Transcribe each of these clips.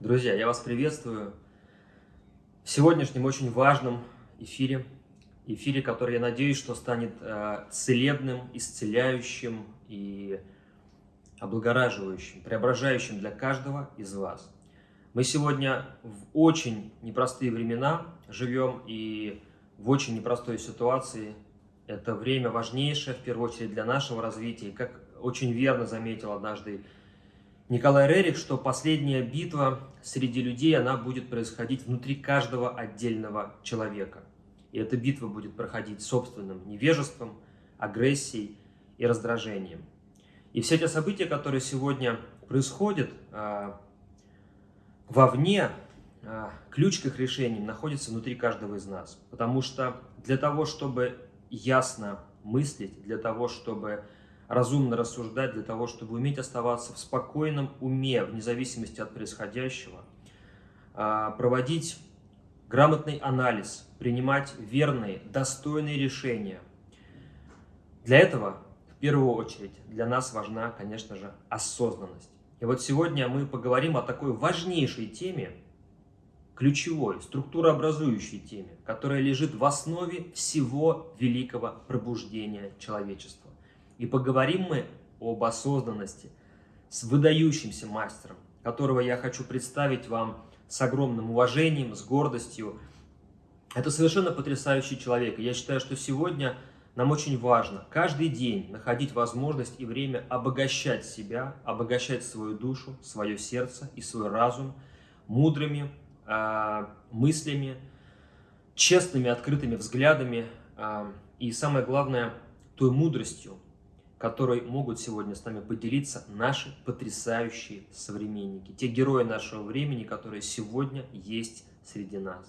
Друзья, я вас приветствую в сегодняшнем очень важном эфире. Эфире, который, я надеюсь, что станет э, целебным, исцеляющим и облагораживающим, преображающим для каждого из вас. Мы сегодня в очень непростые времена живем и в очень непростой ситуации. Это время важнейшее, в первую очередь, для нашего развития. И как очень верно заметил однажды Николай Рерих, что последняя битва среди людей, она будет происходить внутри каждого отдельного человека. И эта битва будет проходить собственным невежеством, агрессией и раздражением. И все те события, которые сегодня происходят э, вовне, э, ключ к их решениям находится внутри каждого из нас. Потому что для того, чтобы ясно мыслить, для того, чтобы разумно рассуждать для того, чтобы уметь оставаться в спокойном уме, вне зависимости от происходящего, а, проводить грамотный анализ, принимать верные, достойные решения. Для этого, в первую очередь, для нас важна, конечно же, осознанность. И вот сегодня мы поговорим о такой важнейшей теме, ключевой, структурообразующей теме, которая лежит в основе всего великого пробуждения человечества. И поговорим мы об осознанности с выдающимся мастером, которого я хочу представить вам с огромным уважением, с гордостью. Это совершенно потрясающий человек. И я считаю, что сегодня нам очень важно каждый день находить возможность и время обогащать себя, обогащать свою душу, свое сердце и свой разум мудрыми э, мыслями, честными, открытыми взглядами э, и, самое главное, той мудростью, которой могут сегодня с нами поделиться наши потрясающие современники, те герои нашего времени, которые сегодня есть среди нас.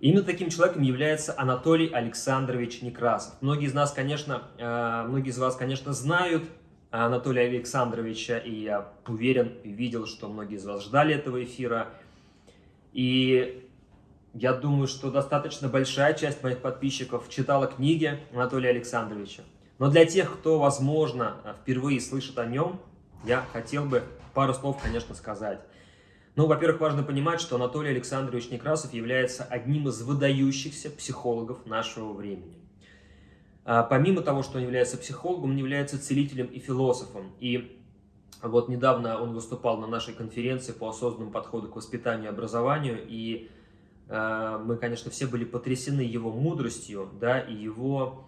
именно таким человеком является Анатолий Александрович Некрасов. Многие из нас, конечно, э, многие из вас, конечно, знают Анатолия Александровича, и я уверен видел, что многие из вас ждали этого эфира. И я думаю, что достаточно большая часть моих подписчиков читала книги Анатолия Александровича. Но для тех, кто, возможно, впервые слышит о нем, я хотел бы пару слов, конечно, сказать. Ну, во-первых, важно понимать, что Анатолий Александрович Некрасов является одним из выдающихся психологов нашего времени. А, помимо того, что он является психологом, он является целителем и философом. И вот недавно он выступал на нашей конференции по осознанному подходу к воспитанию и образованию, и э, мы, конечно, все были потрясены его мудростью, да, и его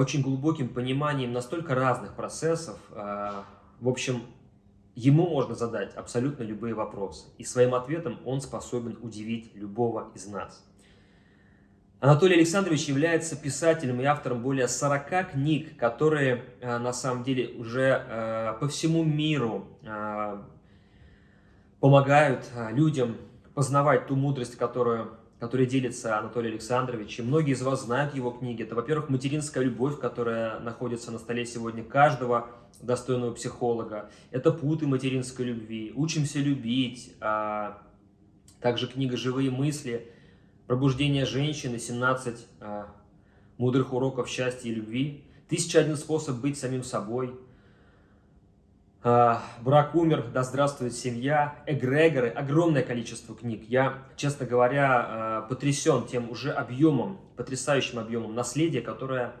очень глубоким пониманием настолько разных процессов. А, в общем, ему можно задать абсолютно любые вопросы. И своим ответом он способен удивить любого из нас. Анатолий Александрович является писателем и автором более 40 книг, которые а, на самом деле уже по всему миру помогают людям познавать ту мудрость, которую который делится Анатолий Александрович. И многие из вас знают его книги. Это, во-первых, «Материнская любовь», которая находится на столе сегодня каждого достойного психолога. Это «Путы материнской любви», «Учимся любить», а также книга «Живые мысли», «Пробуждение женщины», «17 а, мудрых уроков счастья и любви», «Тысяча один способ быть самим собой», брак умер, да здравствует семья, эгрегоры, огромное количество книг. Я, честно говоря, а, потрясен тем уже объемом, потрясающим объемом наследия, которое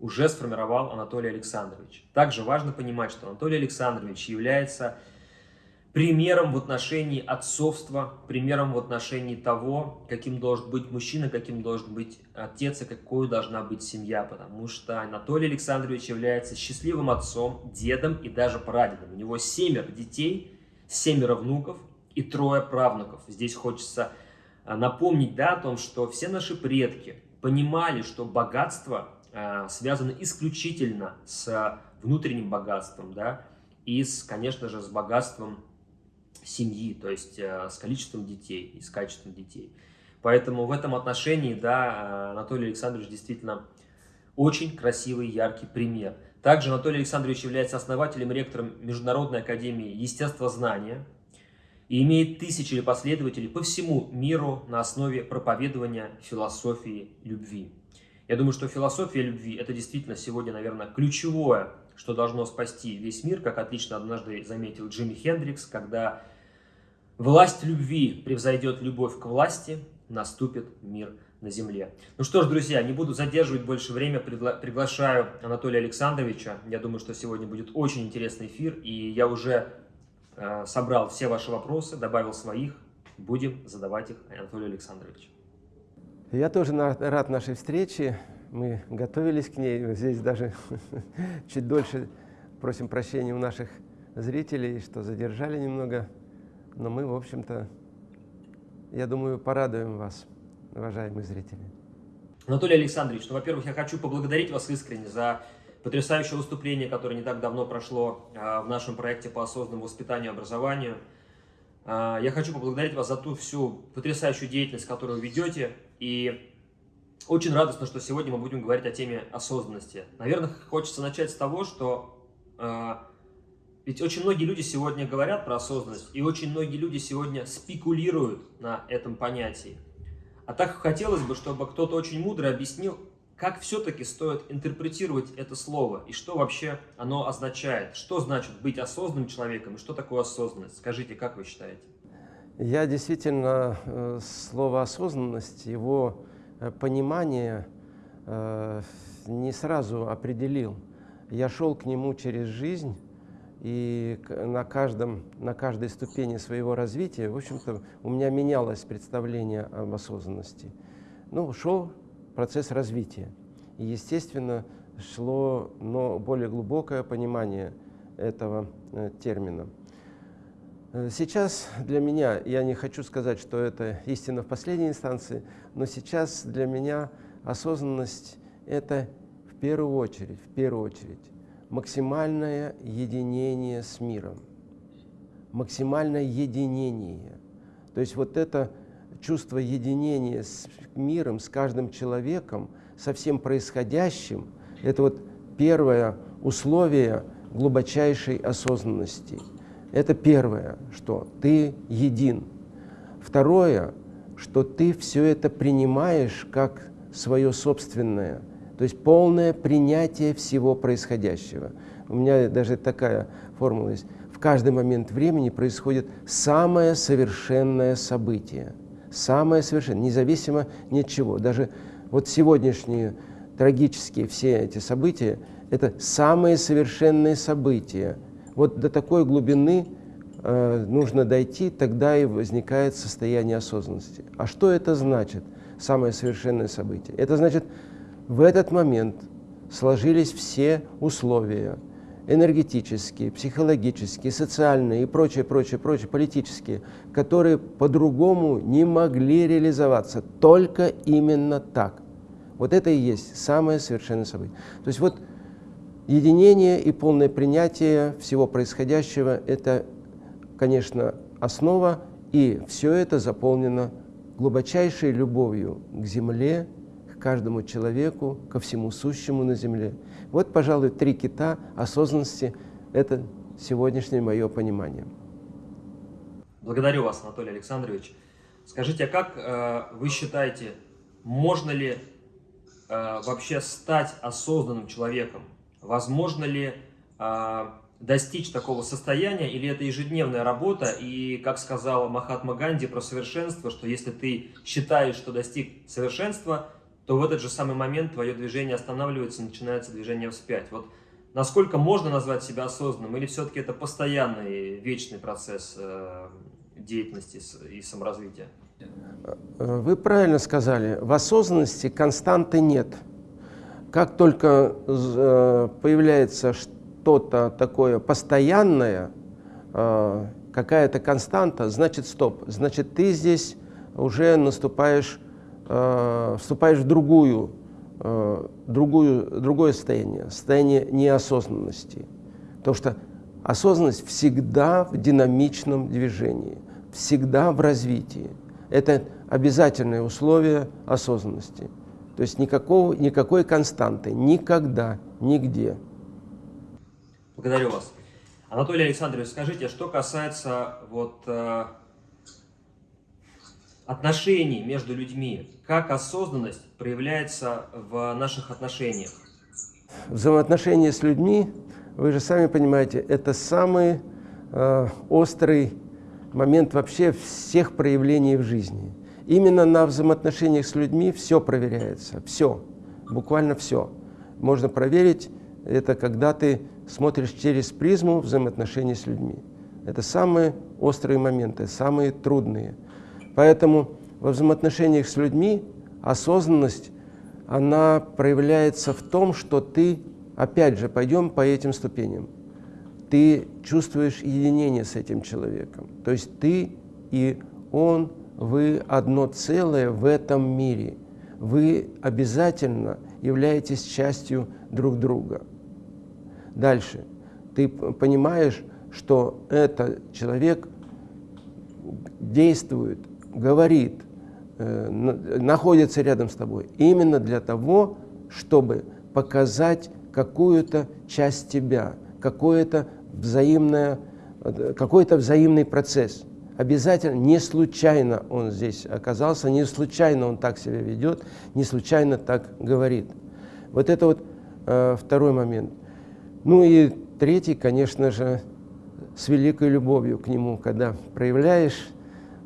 уже сформировал Анатолий Александрович. Также важно понимать, что Анатолий Александрович является примером в отношении отцовства, примером в отношении того, каким должен быть мужчина, каким должен быть отец и какой должна быть семья, потому что Анатолий Александрович является счастливым отцом, дедом и даже прадедом. У него семеро детей, семеро внуков и трое правнуков. Здесь хочется а, напомнить да, о том, что все наши предки понимали, что богатство э, связано исключительно с внутренним богатством, да, и, с, конечно же, с богатством семьи, то есть э, с количеством детей и с качеством детей. Поэтому в этом отношении, да, Анатолий Александрович действительно очень красивый, яркий пример. Также Анатолий Александрович является основателем и ректором Международной академии естествознания и имеет тысячи последователей по всему миру на основе проповедования философии любви. Я думаю, что философия любви – это действительно сегодня, наверное, ключевое, что должно спасти весь мир, как отлично однажды заметил Джимми Хендрикс, когда Власть любви превзойдет любовь к власти, наступит мир на земле. Ну что ж, друзья, не буду задерживать больше время, пригла приглашаю Анатолия Александровича. Я думаю, что сегодня будет очень интересный эфир, и я уже э, собрал все ваши вопросы, добавил своих. Будем задавать их Анатолию Александровичу. Я тоже рад нашей встрече. Мы готовились к ней. Здесь даже чуть дольше просим прощения у наших зрителей, что задержали немного. Но мы, в общем-то, я думаю, порадуем вас, уважаемые зрители. Анатолий Александрович, ну, во-первых, я хочу поблагодарить вас искренне за потрясающее выступление, которое не так давно прошло а, в нашем проекте по осознанному воспитанию и образованию. А, я хочу поблагодарить вас за ту всю потрясающую деятельность, которую вы ведете. И очень радостно, что сегодня мы будем говорить о теме осознанности. Наверное, хочется начать с того, что а, ведь очень многие люди сегодня говорят про осознанность, и очень многие люди сегодня спекулируют на этом понятии. А так хотелось бы, чтобы кто-то очень мудро объяснил, как все-таки стоит интерпретировать это слово, и что вообще оно означает. Что значит быть осознанным человеком, и что такое осознанность? Скажите, как вы считаете? Я действительно э, слово осознанность, его э, понимание э, не сразу определил. Я шел к нему через жизнь, и на, каждом, на каждой ступени своего развития, в общем-то, у меня менялось представление об осознанности. Ну, шел процесс развития. И, естественно, шло но более глубокое понимание этого э, термина. Э, сейчас для меня, я не хочу сказать, что это истина в последней инстанции, но сейчас для меня осознанность – это в первую очередь, в первую очередь максимальное единение с миром, максимальное единение. То есть вот это чувство единения с миром, с каждым человеком, со всем происходящим, это вот первое условие глубочайшей осознанности. Это первое, что ты един. Второе, что ты все это принимаешь как свое собственное – то есть полное принятие всего происходящего. У меня даже такая формула есть. В каждый момент времени происходит самое совершенное событие. Самое совершенное, независимо ни от чего. Даже вот сегодняшние трагические все эти события – это самые совершенные события. Вот до такой глубины э, нужно дойти, тогда и возникает состояние осознанности. А что это значит, самое совершенное событие? Это значит – в этот момент сложились все условия энергетические, психологические, социальные и прочее, прочее, прочее, политические, которые по-другому не могли реализоваться, только именно так. Вот это и есть самое совершенное событие. То есть вот единение и полное принятие всего происходящего – это, конечно, основа, и все это заполнено глубочайшей любовью к Земле, каждому человеку, ко всему сущему на земле. Вот, пожалуй, три кита осознанности – это сегодняшнее мое понимание. Благодарю вас, Анатолий Александрович. Скажите, а как э, вы считаете, можно ли э, вообще стать осознанным человеком? Возможно ли э, достичь такого состояния, или это ежедневная работа, и, как сказала Махатма Ганди про совершенство, что если ты считаешь, что достиг совершенства, то в этот же самый момент твое движение останавливается, начинается движение вспять. Вот насколько можно назвать себя осознанным, или все-таки это постоянный, вечный процесс э, деятельности и саморазвития? Вы правильно сказали, в осознанности константы нет. Как только э, появляется что-то такое постоянное, э, какая-то константа, значит стоп, значит ты здесь уже наступаешь э, вступаешь в другую, э, другую, другое состояние, состояние неосознанности. Потому что осознанность всегда в динамичном движении, всегда в развитии. Это обязательное условие осознанности. То есть никакого, никакой константы, никогда, нигде. Благодарю вас. Анатолий Александрович, скажите, что касается вот, э, отношений между людьми, как осознанность проявляется в наших отношениях? Взаимоотношения с людьми, вы же сами понимаете, это самый э, острый момент вообще всех проявлений в жизни. Именно на взаимоотношениях с людьми все проверяется, все, буквально все. Можно проверить это, когда ты смотришь через призму взаимоотношений с людьми. Это самые острые моменты, самые трудные. Поэтому во взаимоотношениях с людьми осознанность, она проявляется в том, что ты, опять же, пойдем по этим ступеням, ты чувствуешь единение с этим человеком. То есть ты и он, вы одно целое в этом мире. Вы обязательно являетесь частью друг друга. Дальше. Ты понимаешь, что этот человек действует, говорит, э, находится рядом с тобой именно для того, чтобы показать какую-то часть тебя, какое-то взаимное, э, какой-то взаимный процесс. Обязательно, не случайно он здесь оказался, не случайно он так себя ведет, не случайно так говорит. Вот это вот э, второй момент. Ну и третий, конечно же, с великой любовью к нему, когда проявляешь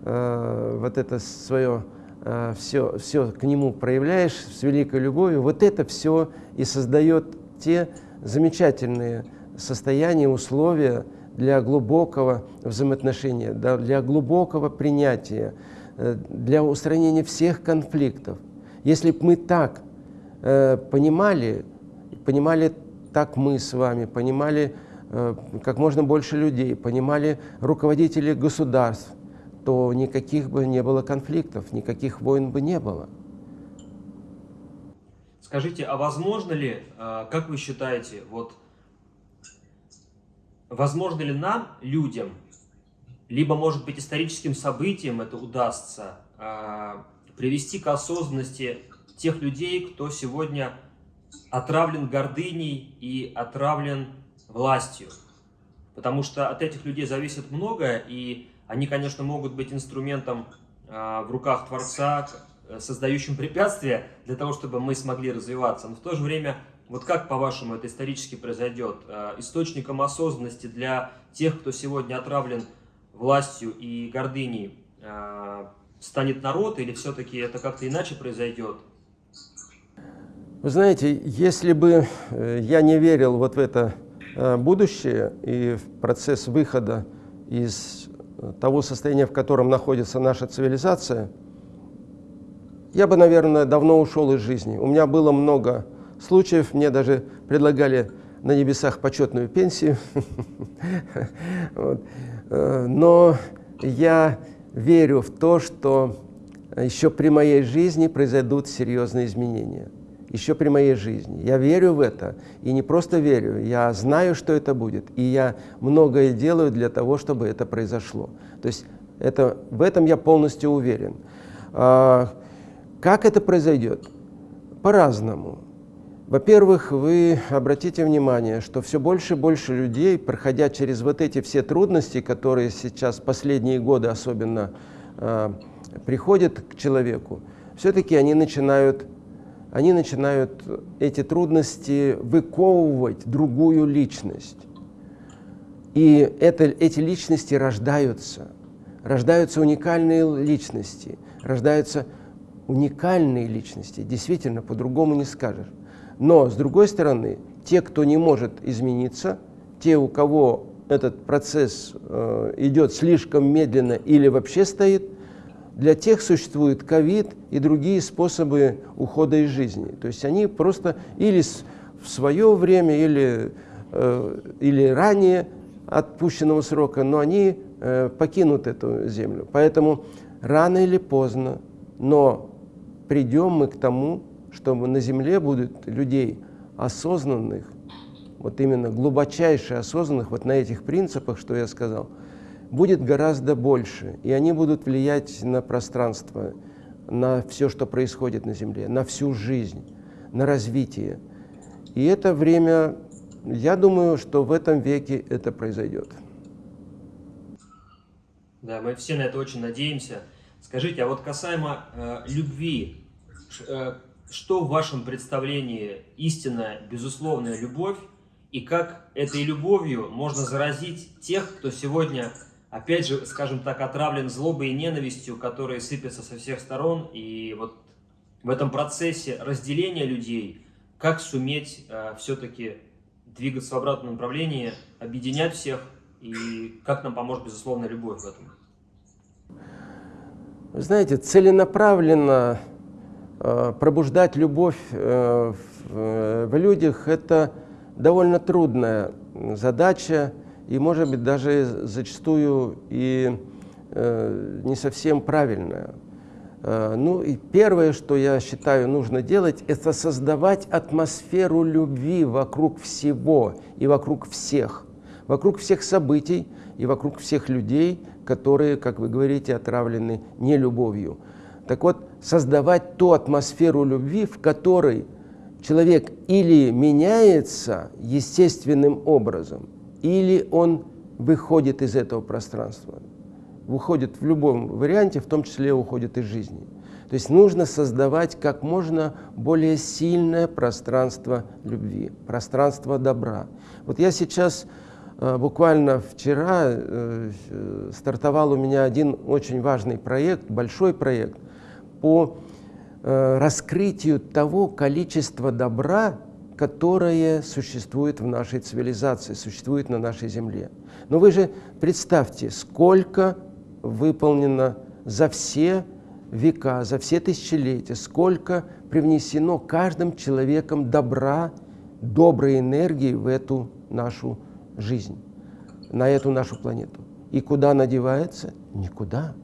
э, вот это свое, э, все, все к нему проявляешь с великой любовью, вот это все и создает те замечательные состояния, условия для глубокого взаимоотношения, для глубокого принятия, э, для устранения всех конфликтов. Если бы мы так понимали, понимали так мы с вами понимали как можно больше людей, понимали руководители государств, то никаких бы не было конфликтов, никаких войн бы не было. Скажите, а возможно ли, э, как вы считаете, вот возможно ли нам, людям, либо, может быть, историческим событиям это удастся, э, привести к осознанности тех людей, кто сегодня отравлен гордыней и отравлен властью. Потому что от этих людей зависит многое, и они, конечно, могут быть инструментом э, в руках Творца, создающим препятствия для того, чтобы мы смогли развиваться. Но в то же время, вот как, по-вашему, это исторически произойдет? Э, источником осознанности для тех, кто сегодня отравлен властью и гордыней, э, станет народ, или все-таки это как-то иначе произойдет? Вы знаете, если бы э, я не верил вот в это э, будущее и в процесс выхода из э, того состояния, в котором находится наша цивилизация, я бы, наверное, давно ушел из жизни. У меня было много случаев, мне даже предлагали на небесах почетную пенсию. Но я верю в то, что еще при моей жизни произойдут серьезные изменения еще при моей жизни. Я верю в это, и не просто верю, я знаю, что это будет, и я многое делаю для того, чтобы это произошло. То есть это, в этом я полностью уверен. А, как это произойдет? По-разному. Во-первых, вы обратите внимание, что все больше и больше людей, проходя через вот эти все трудности, которые сейчас последние годы особенно э, приходят к человеку, все-таки они начинают они начинают эти трудности выковывать другую личность. И это, эти личности рождаются. Рождаются уникальные личности, рождаются уникальные личности. Действительно, по-другому не скажешь. Но, с другой стороны, те, кто не может измениться, те, у кого этот процесс э, идет слишком медленно или вообще стоит, для тех существует ковид и другие способы ухода из жизни. То есть они просто или в свое время, или, э, или ранее отпущенного срока, но они э, покинут эту землю. Поэтому рано или поздно, но придем мы к тому, чтобы на земле будут людей осознанных, вот именно глубочайше осознанных, вот на этих принципах, что я сказал – будет гораздо больше, и они будут влиять на пространство, на все, что происходит на Земле, на всю жизнь, на развитие. И это время, я думаю, что в этом веке это произойдет. Да, мы все на это очень надеемся. Скажите, а вот касаемо э, любви, э, что в вашем представлении истинная, безусловная любовь, и как этой любовью можно заразить тех, кто сегодня опять же, скажем так, отравлен злобой и ненавистью, которые сыпятся со всех сторон. И вот в этом процессе разделения людей, как суметь э, все-таки двигаться в обратном направлении, объединять всех, и как нам поможет, безусловно, любовь в этом? Знаете, целенаправленно э, пробуждать любовь э, в, э, в людях – это довольно трудная задача, и, может быть, даже зачастую и э, не совсем правильная. Э, ну и первое, что я считаю нужно делать, это создавать атмосферу любви вокруг всего и вокруг всех, вокруг всех событий и вокруг всех людей, которые, как вы говорите, отравлены не любовью. Так вот, создавать ту атмосферу любви, в которой человек или меняется естественным образом, или он выходит из этого пространства, выходит в любом варианте, в том числе уходит из жизни. То есть нужно создавать как можно более сильное пространство любви, пространство добра. Вот я сейчас, э, буквально вчера, э, стартовал у меня один очень важный проект, большой проект по э, раскрытию того количества добра, которое существует в нашей цивилизации, существует на нашей Земле. Но вы же представьте, сколько выполнено за все века, за все тысячелетия, сколько привнесено каждым человеком добра, доброй энергии в эту нашу жизнь, на эту нашу планету. И куда она девается? Никуда.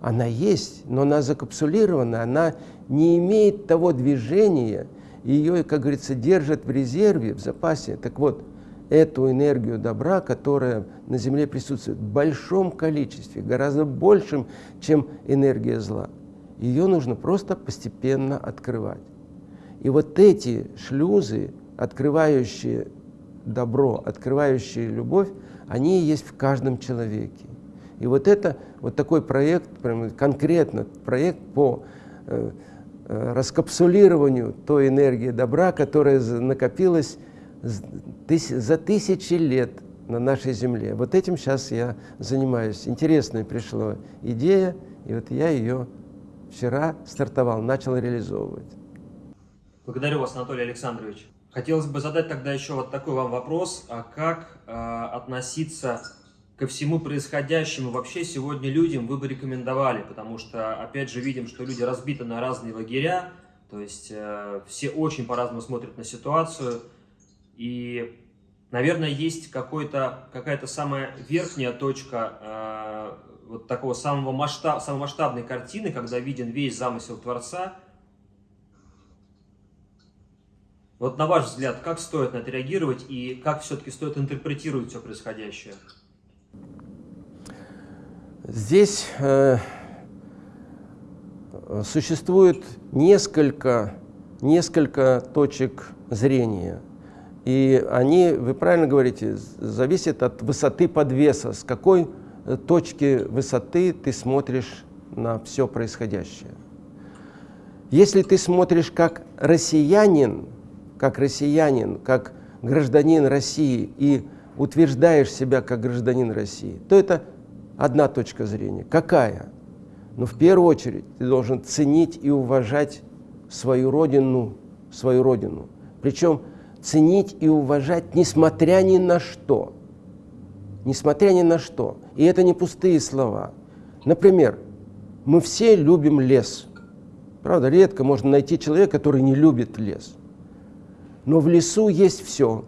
Она есть, но она закапсулирована, она не имеет того движения, ее, как говорится, держат в резерве, в запасе. Так вот, эту энергию добра, которая на Земле присутствует в большом количестве, гораздо большим, чем энергия зла, ее нужно просто постепенно открывать. И вот эти шлюзы, открывающие добро, открывающие любовь, они есть в каждом человеке. И вот это, вот такой проект, прям конкретно проект по Э, раскапсулированию той энергии добра, которая накопилась за тысячи лет на нашей Земле. Вот этим сейчас я занимаюсь. Интересная пришла идея, и вот я ее вчера стартовал, начал реализовывать. Благодарю вас, Анатолий Александрович. Хотелось бы задать тогда еще вот такой вам вопрос, а как э, относиться ко всему происходящему вообще сегодня людям вы бы рекомендовали? Потому что, опять же, видим, что люди разбиты на разные лагеря, то есть э, все очень по-разному смотрят на ситуацию. И, наверное, есть какая-то самая верхняя точка э, вот такого самого масштаб, самой масштабной картины, когда виден весь замысел Творца. Вот на ваш взгляд, как стоит на это реагировать и как все-таки стоит интерпретировать все происходящее? Здесь э, существует несколько, несколько точек зрения. И они, вы правильно говорите, зависят от высоты подвеса, с какой э, точки высоты ты смотришь на все происходящее. Если ты смотришь как россиянин, как россиянин, как гражданин России и утверждаешь себя как гражданин России, то это одна точка зрения. Какая? Но в первую очередь ты должен ценить и уважать свою родину, свою родину. Причем ценить и уважать, несмотря ни на что. Несмотря ни на что. И это не пустые слова. Например, мы все любим лес. Правда, редко можно найти человека, который не любит лес. Но в лесу есть все.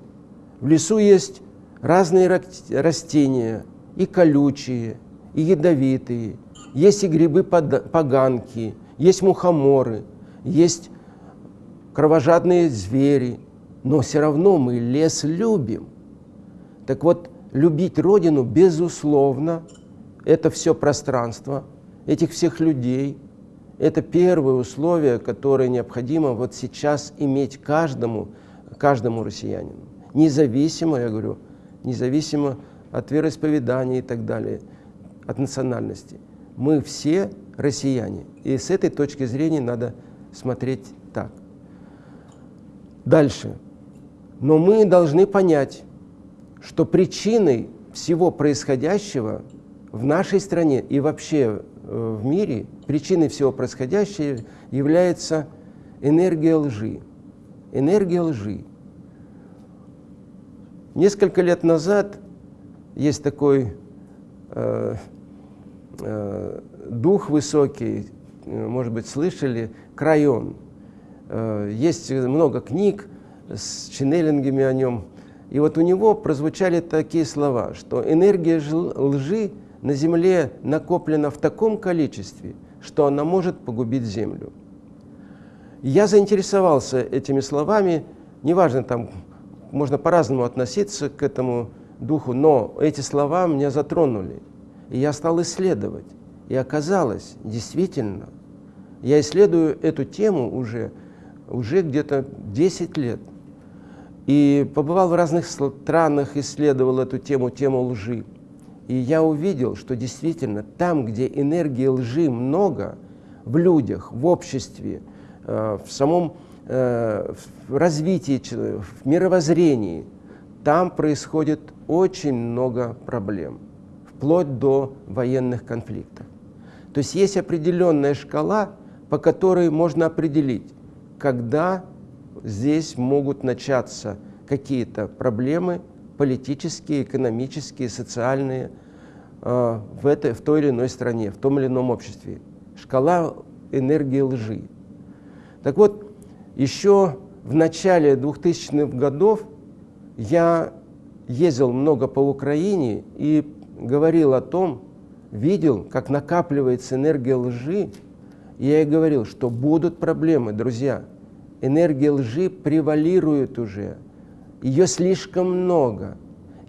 В лесу есть разные растения, и колючие, и ядовитые, есть и грибы-поганки, есть мухоморы, есть кровожадные звери, но все равно мы лес любим. Так вот, любить Родину, безусловно, это все пространство, этих всех людей, это первое условие, которое необходимо вот сейчас иметь каждому, каждому россиянину. Независимо, я говорю, независимо от вероисповедания и так далее, от национальности. Мы все россияне. И с этой точки зрения надо смотреть так. Дальше. Но мы должны понять, что причиной всего происходящего в нашей стране и вообще э, в мире причиной всего происходящего является энергия лжи. Энергия лжи. Несколько лет назад есть такой э, э, дух высокий, э, может быть, слышали, Крайон. Э, есть много книг с ченнелингами о нем. И вот у него прозвучали такие слова, что энергия лжи на Земле накоплена в таком количестве, что она может погубить Землю. Я заинтересовался этими словами, неважно, там можно по-разному относиться к этому духу, но эти слова меня затронули. И я стал исследовать. И оказалось, действительно, я исследую эту тему уже, уже где-то 10 лет. И побывал в разных странах, исследовал эту тему, тему лжи. И я увидел, что действительно там, где энергии лжи много, в людях, в обществе, э, в самом э, в развитии, в мировоззрении, там происходит очень много проблем, вплоть до военных конфликтов. То есть есть определенная шкала, по которой можно определить, когда здесь могут начаться какие-то проблемы политические, экономические, социальные э, в, этой, в той или иной стране, в том или ином обществе. Шкала энергии лжи. Так вот, еще в начале 2000-х годов я ездил много по Украине и говорил о том, видел, как накапливается энергия лжи, я и говорил, что будут проблемы, друзья. Энергия лжи превалирует уже, ее слишком много,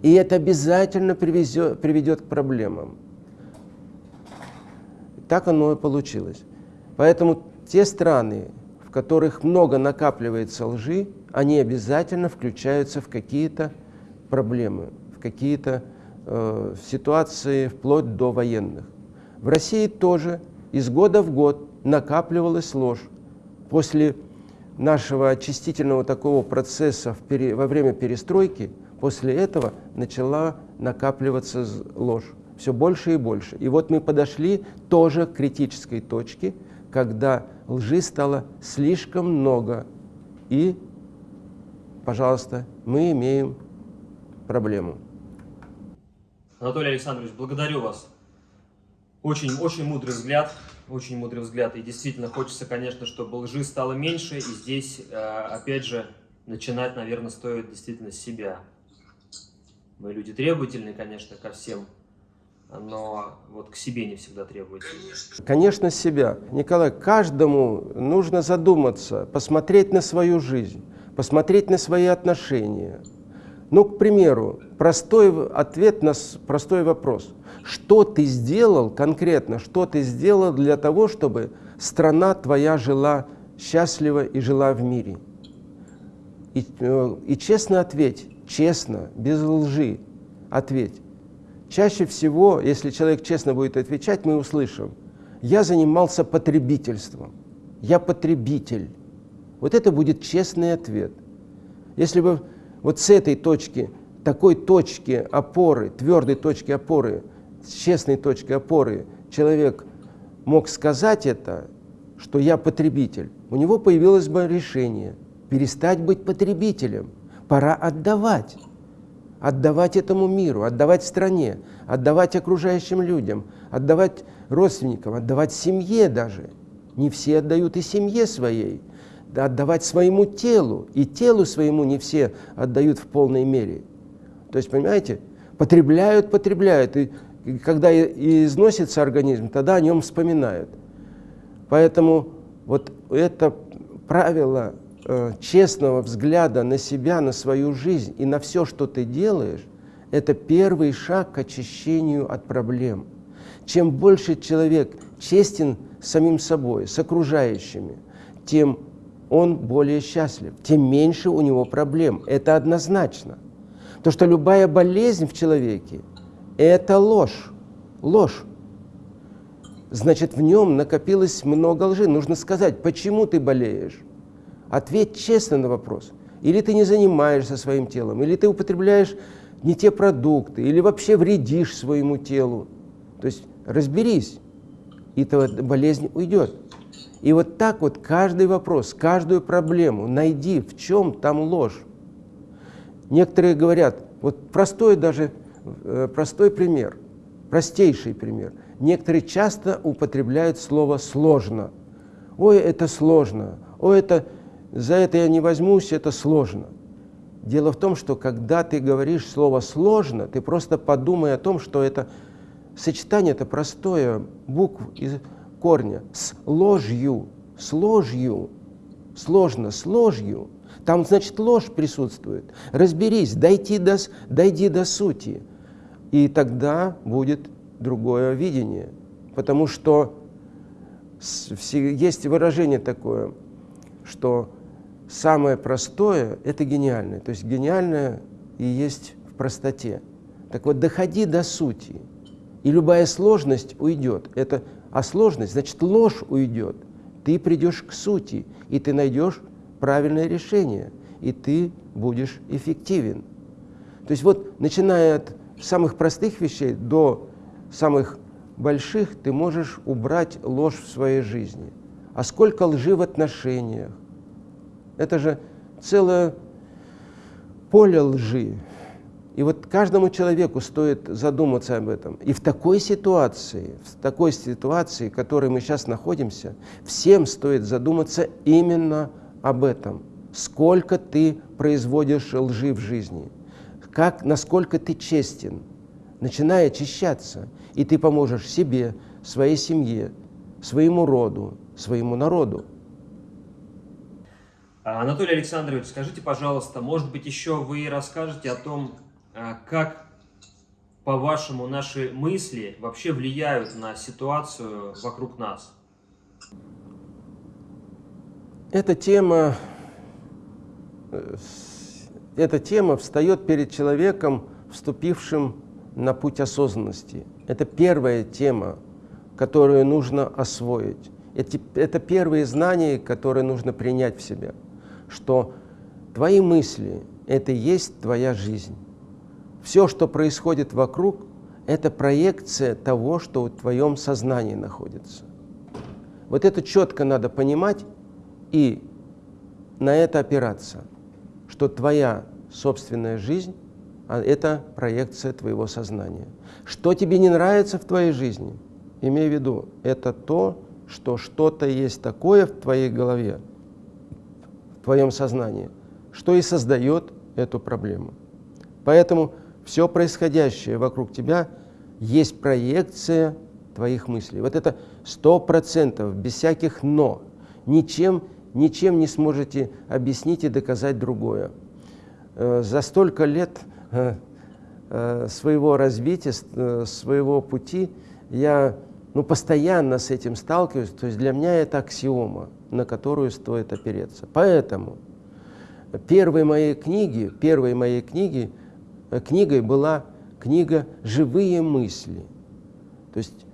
и это обязательно привезет, приведет к проблемам. Так оно и получилось. Поэтому те страны, в которых много накапливается лжи, они обязательно включаются в какие-то проблемы, в какие-то э, ситуации вплоть до военных. В России тоже из года в год накапливалась ложь. После нашего очистительного такого процесса пере, во время перестройки, после этого начала накапливаться ложь все больше и больше. И вот мы подошли тоже к критической точке, когда лжи стало слишком много. И, пожалуйста, мы имеем проблему. Анатолий Александрович, благодарю вас. Очень, очень мудрый взгляд, очень мудрый взгляд. И действительно хочется, конечно, чтобы лжи стало меньше. И здесь, э, опять же, начинать, наверное, стоит действительно с себя. Мы люди требовательные, конечно, ко всем, но вот к себе не всегда требовательны. Конечно, себя. Николай, каждому нужно задуматься, посмотреть на свою жизнь, посмотреть на свои отношения. Ну, к примеру, простой ответ на простой вопрос. Что ты сделал конкретно, что ты сделал для того, чтобы страна твоя жила счастливо и жила в мире? И, э, и честно ответь, честно, без лжи ответь. Чаще всего, если человек честно будет отвечать, мы услышим, я занимался потребительством, я потребитель. Вот это будет честный ответ. Если бы вот с этой точки, такой точки опоры, твердой точки опоры, честной точки опоры человек мог сказать это, что я потребитель, у него появилось бы решение перестать быть потребителем. Пора отдавать. Отдавать этому миру, отдавать стране, отдавать окружающим людям, отдавать родственникам, отдавать семье даже. Не все отдают и семье своей отдавать своему телу, и телу своему не все отдают в полной мере. То есть, понимаете, потребляют, потребляют, и, и когда износится организм, тогда о нем вспоминают. Поэтому вот это правило э, честного взгляда на себя, на свою жизнь и на все, что ты делаешь, это первый шаг к очищению от проблем. Чем больше человек честен самим собой, с окружающими, тем он более счастлив, тем меньше у него проблем. Это однозначно. То, что любая болезнь в человеке – это ложь. Ложь. Значит, в нем накопилось много лжи. Нужно сказать, почему ты болеешь. Ответь честно на вопрос. Или ты не занимаешься своим телом, или ты употребляешь не те продукты, или вообще вредишь своему телу. То есть разберись, и эта болезнь уйдет. И вот так вот каждый вопрос, каждую проблему найди, в чем там ложь. Некоторые говорят, вот простой даже, э, простой пример, простейший пример. Некоторые часто употребляют слово «сложно». Ой, это сложно, ой, это, за это я не возьмусь, это сложно. Дело в том, что когда ты говоришь слово «сложно», ты просто подумай о том, что это сочетание это простое, букв из корня, с ложью, с ложью, сложно, с ложью. Там, значит, ложь присутствует. Разберись, дойди до, дойди до сути. И тогда будет другое видение. Потому что есть выражение такое, что самое простое – это гениальное. То есть гениальное и есть в простоте. Так вот, доходи до сути, и любая сложность уйдет. Это, а сложность, значит, ложь уйдет. Ты придешь к сути, и ты найдешь правильное решение, и ты будешь эффективен. То есть вот, начиная от самых простых вещей до самых больших, ты можешь убрать ложь в своей жизни. А сколько лжи в отношениях? Это же целое поле лжи. И вот каждому человеку стоит задуматься об этом. И в такой ситуации, в такой ситуации, в которой мы сейчас находимся, всем стоит задуматься именно об этом. Сколько ты производишь лжи в жизни, как, насколько ты честен. Начинай очищаться, и ты поможешь себе, своей семье, своему роду, своему народу. Анатолий Александрович, скажите, пожалуйста, может быть, еще вы расскажете о том, а как, по-вашему, наши мысли вообще влияют на ситуацию вокруг нас? Эта тема, э, эта тема встает перед человеком, вступившим на путь осознанности. Это первая тема, которую нужно освоить. Это, это первые знания, которые нужно принять в себя, что твои мысли – это и есть твоя жизнь. Все, что происходит вокруг, это проекция того, что в твоем сознании находится. Вот это четко надо понимать и на это опираться, что твоя собственная жизнь а это проекция твоего сознания. Что тебе не нравится в твоей жизни, имей в виду, это то, что что-то есть такое в твоей голове, в твоем сознании, что и создает эту проблему. Поэтому все происходящее вокруг тебя есть проекция твоих мыслей. Вот это сто процентов, без всяких «но». Ничем, ничем не сможете объяснить и доказать другое. Э, за столько лет э, э, своего развития, своего пути я ну, постоянно с этим сталкиваюсь. То есть для меня это аксиома, на которую стоит опереться. Поэтому первой моей книги, первой моей книги – книгой была книга «Живые мысли». То есть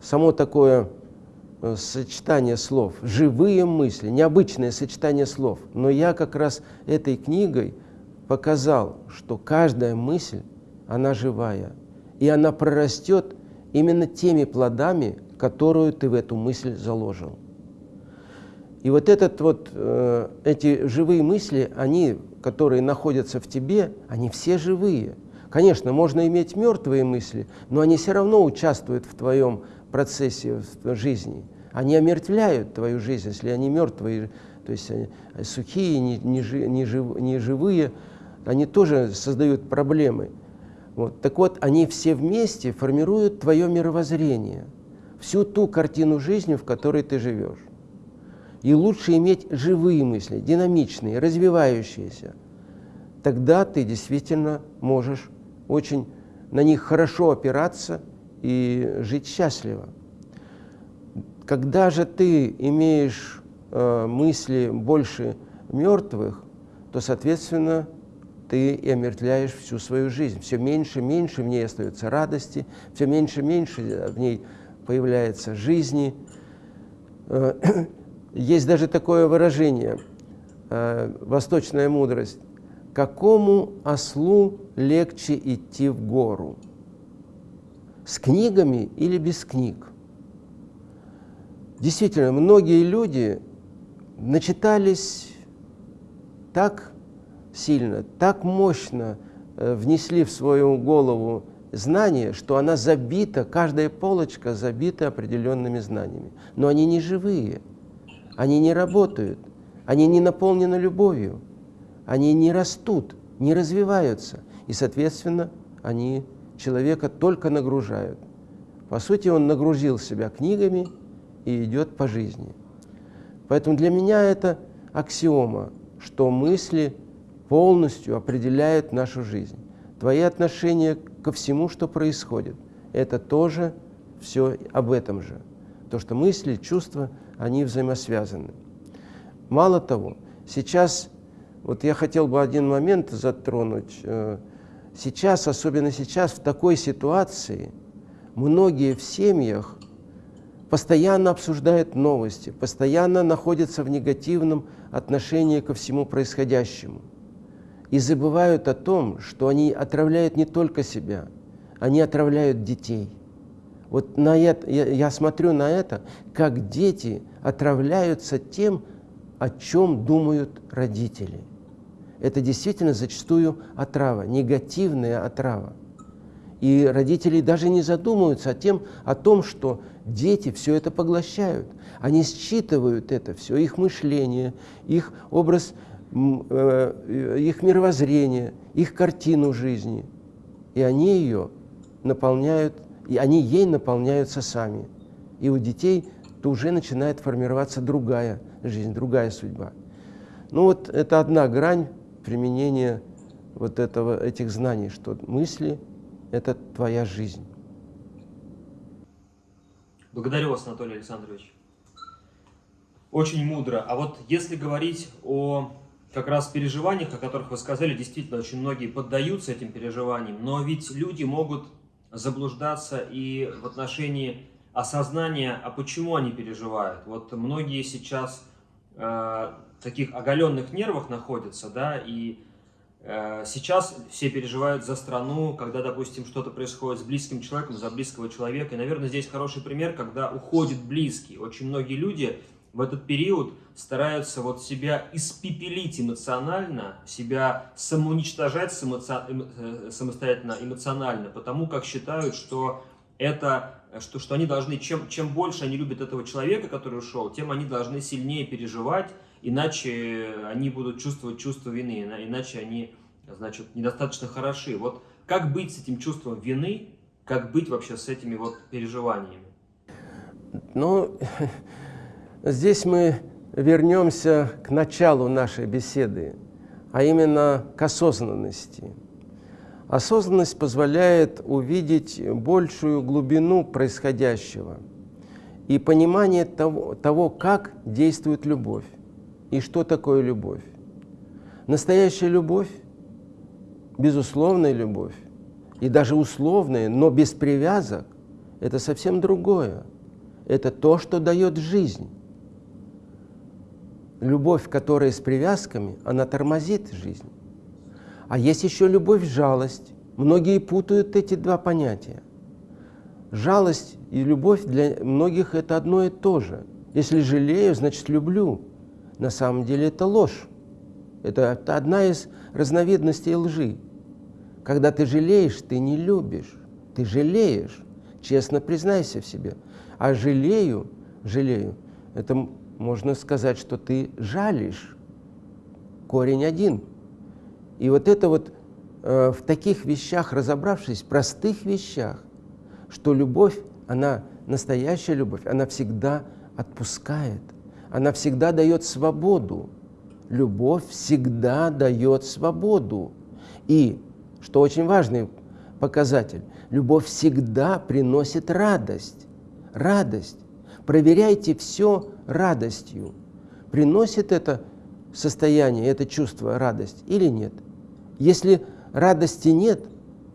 само такое э, сочетание слов, живые мысли, необычное сочетание слов. Но я как раз этой книгой показал, что каждая мысль, она живая, и она прорастет именно теми плодами, которую ты в эту мысль заложил. И вот, этот вот, э, эти живые мысли, они, которые находятся в тебе, они все живые. Конечно, можно иметь мертвые мысли, но они все равно участвуют в твоем процессе в жизни. Они омертвляют твою жизнь, если они мертвые, то есть они сухие, не, не, не, жив, не живые, они тоже создают проблемы. Вот. Так вот, они все вместе формируют твое мировоззрение, всю ту картину жизни, в которой ты живешь. И лучше иметь живые мысли, динамичные, развивающиеся. Тогда ты действительно можешь очень на них хорошо опираться и жить счастливо. Когда же ты имеешь э, мысли больше мертвых, то, соответственно, ты и омертвляешь всю свою жизнь. Все меньше и меньше в ней остается радости, все меньше и меньше в ней появляется жизни. Есть даже такое выражение, э, восточная мудрость, какому ослу легче идти в гору? с книгами или без книг. Действительно, многие люди начитались так сильно, так мощно э, внесли в свою голову знания, что она забита, каждая полочка забита определенными знаниями. Но они не живые, они не работают, они не наполнены любовью, они не растут, не развиваются. И, соответственно, они человека только нагружают. По сути, он нагрузил себя книгами и идет по жизни. Поэтому для меня это аксиома, что мысли полностью определяют нашу жизнь. Твои отношения ко всему, что происходит, это тоже все об этом же. То, что мысли, чувства, они взаимосвязаны. Мало того, сейчас, вот я хотел бы один момент затронуть. Э, сейчас, особенно сейчас, в такой ситуации, многие в семьях постоянно обсуждают новости, постоянно находятся в негативном отношении ко всему происходящему. И забывают о том, что они отравляют не только себя, они отравляют детей. Вот на это, я, я смотрю на это, как дети отравляются тем, о чем думают родители. Это действительно зачастую отрава, негативная отрава. И родители даже не задумываются о, тем, о том, что дети все это поглощают. Они считывают это все, их мышление, их образ, э, их мировоззрение, их картину жизни. И они ее наполняют, и они ей наполняются сами. И у детей то уже начинает формироваться другая жизнь, другая судьба. Ну вот это одна грань применения вот этого, этих знаний, что мысли – это твоя жизнь. Благодарю вас, Анатолий Александрович. Очень мудро. А вот если говорить о как раз переживаниях, о которых вы сказали, действительно, очень многие поддаются этим переживаниям, но ведь люди могут заблуждаться и в отношении осознания, а почему они переживают. Вот многие сейчас э, таких оголенных нервах находятся, да, и э, сейчас все переживают за страну, когда, допустим, что-то происходит с близким человеком, за близкого человека. И, наверное, здесь хороший пример, когда уходит близкий. Очень многие люди в этот период стараются вот себя испепелить эмоционально, себя самоуничтожать э, самостоятельно эмоционально, потому как считают, что это что, что они должны, чем, чем больше они любят этого человека, который ушел, тем они должны сильнее переживать, иначе они будут чувствовать чувство вины, иначе они, значит, недостаточно хороши. Вот как быть с этим чувством вины, как быть вообще с этими вот переживаниями? Ну, Здесь мы вернемся к началу нашей беседы, а именно к осознанности. Осознанность позволяет увидеть большую глубину происходящего и понимание того, того, как действует любовь и что такое любовь. Настоящая любовь, безусловная любовь, и даже условная, но без привязок, это совсем другое. Это то, что дает жизнь любовь, которая с привязками, она тормозит жизнь. А есть еще любовь-жалость. Многие путают эти два понятия. Жалость и любовь для многих это одно и то же. Если жалею, значит люблю. На самом деле это ложь. Это, это одна из разновидностей лжи. Когда ты жалеешь, ты не любишь. Ты жалеешь. Честно признайся в себе. А жалею, жалею, это можно сказать, что ты жалишь. Корень один. И вот это вот э, в таких вещах разобравшись, простых вещах, что любовь, она настоящая любовь, она всегда отпускает, она всегда дает свободу. Любовь всегда дает свободу. И, что очень важный показатель, любовь всегда приносит радость. Радость. Проверяйте все радостью. Приносит это состояние, это чувство радость или нет? Если радости нет,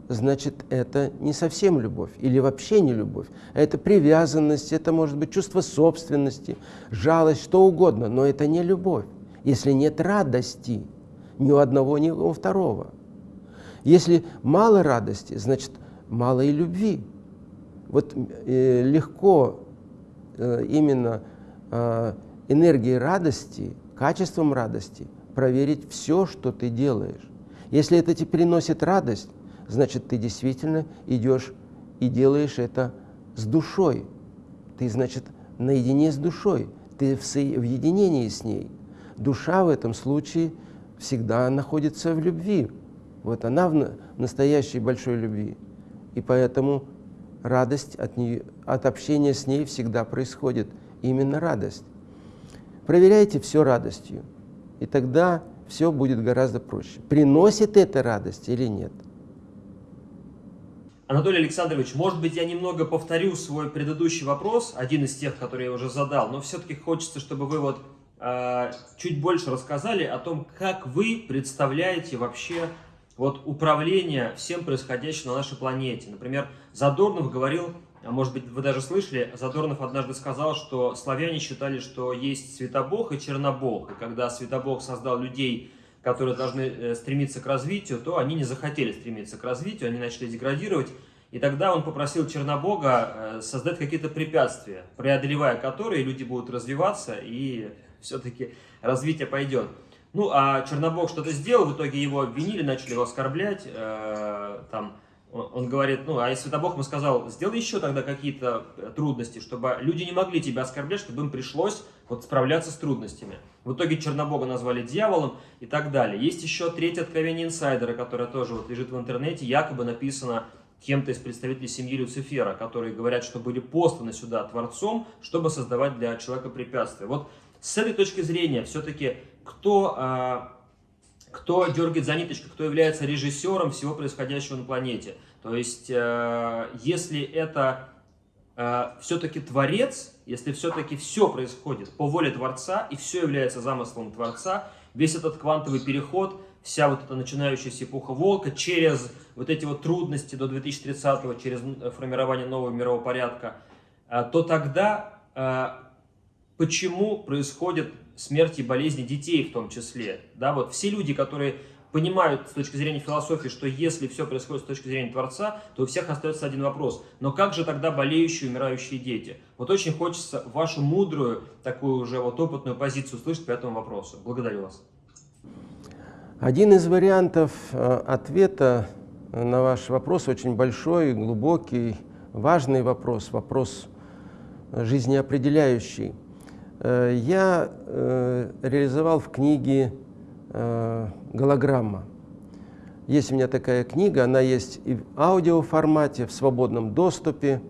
значит, это не совсем любовь или вообще не любовь. Это привязанность, это может быть чувство собственности, жалость, что угодно, но это не любовь. Если нет радости ни у одного, ни у второго. Если мало радости, значит, мало и любви. Вот э, легко э, именно энергией радости, качеством радости проверить все, что ты делаешь. Если это тебе приносит радость, значит, ты действительно идешь и делаешь это с душой. Ты, значит, наедине с душой, ты в, в единении с ней. Душа в этом случае всегда находится в любви. Вот она в настоящей большой любви. И поэтому радость от, нее, от общения с ней всегда происходит. Именно радость. Проверяйте все радостью, и тогда все будет гораздо проще. Приносит это радость или нет? Анатолий Александрович, может быть, я немного повторю свой предыдущий вопрос, один из тех, которые я уже задал, но все-таки хочется, чтобы вы вот э, чуть больше рассказали о том, как вы представляете вообще вот управление всем происходящим на нашей планете. Например, Задорнов говорил, а может быть, вы даже слышали, Задорнов однажды сказал, что славяне считали, что есть Светобог и Чернобог, и когда Светобог создал людей которые должны э, стремиться к развитию, то они не захотели стремиться к развитию, они начали деградировать. И тогда он попросил Чернобога э, создать какие-то препятствия, преодолевая которые люди будут развиваться и все-таки развитие пойдет. Ну, а Чернобог что-то сделал, в итоге его обвинили, начали его оскорблять, э, там, он говорит, ну, а если Бог ему сказал, сделай еще тогда какие-то э, трудности, чтобы люди не могли тебя оскорблять, чтобы им пришлось вот справляться с трудностями. В итоге Чернобога назвали дьяволом и так далее. Есть еще третье откровение инсайдера, которое тоже вот лежит в интернете, якобы написано кем-то из представителей семьи Люцифера, которые говорят, что были посланы сюда Творцом, чтобы создавать для человека препятствия. Вот с этой точки зрения все-таки кто а, кто дергает за ниточку, кто является режиссером всего происходящего на планете. То есть, э, если это э, все-таки Творец, если все-таки все происходит по воле Творца, и все является замыслом Творца, весь этот квантовый переход, вся вот эта начинающаяся эпоха Волка, через вот эти вот трудности до 2030-го, через формирование нового мирового порядка, э, то тогда э, почему происходит смерти и болезни детей в том числе. Да, вот все люди, которые понимают с точки зрения философии, что если все происходит с точки зрения Творца, то у всех остается один вопрос. Но как же тогда болеющие, умирающие дети? Вот очень хочется вашу мудрую, такую уже вот опытную позицию услышать по этому вопросу. Благодарю вас. Один из вариантов э, ответа на ваш вопрос очень большой, глубокий, важный вопрос, вопрос жизнеопределяющий. Э, я э, реализовал в книге э, «Голограмма». Есть у меня такая книга, она есть и в аудиоформате, в свободном доступе.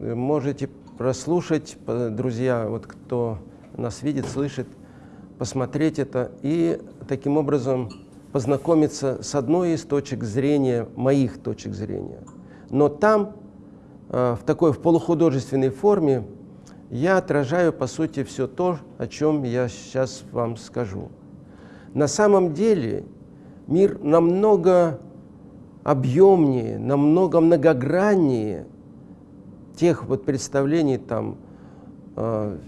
Можете прослушать, друзья, вот кто нас видит, слышит, посмотреть это и таким образом познакомиться с одной из точек зрения, моих точек зрения. Но там, в такой в полухудожественной форме, я отражаю, по сути, все то, о чем я сейчас вам скажу. На самом деле мир намного объемнее, намного многограннее тех вот представлений там э,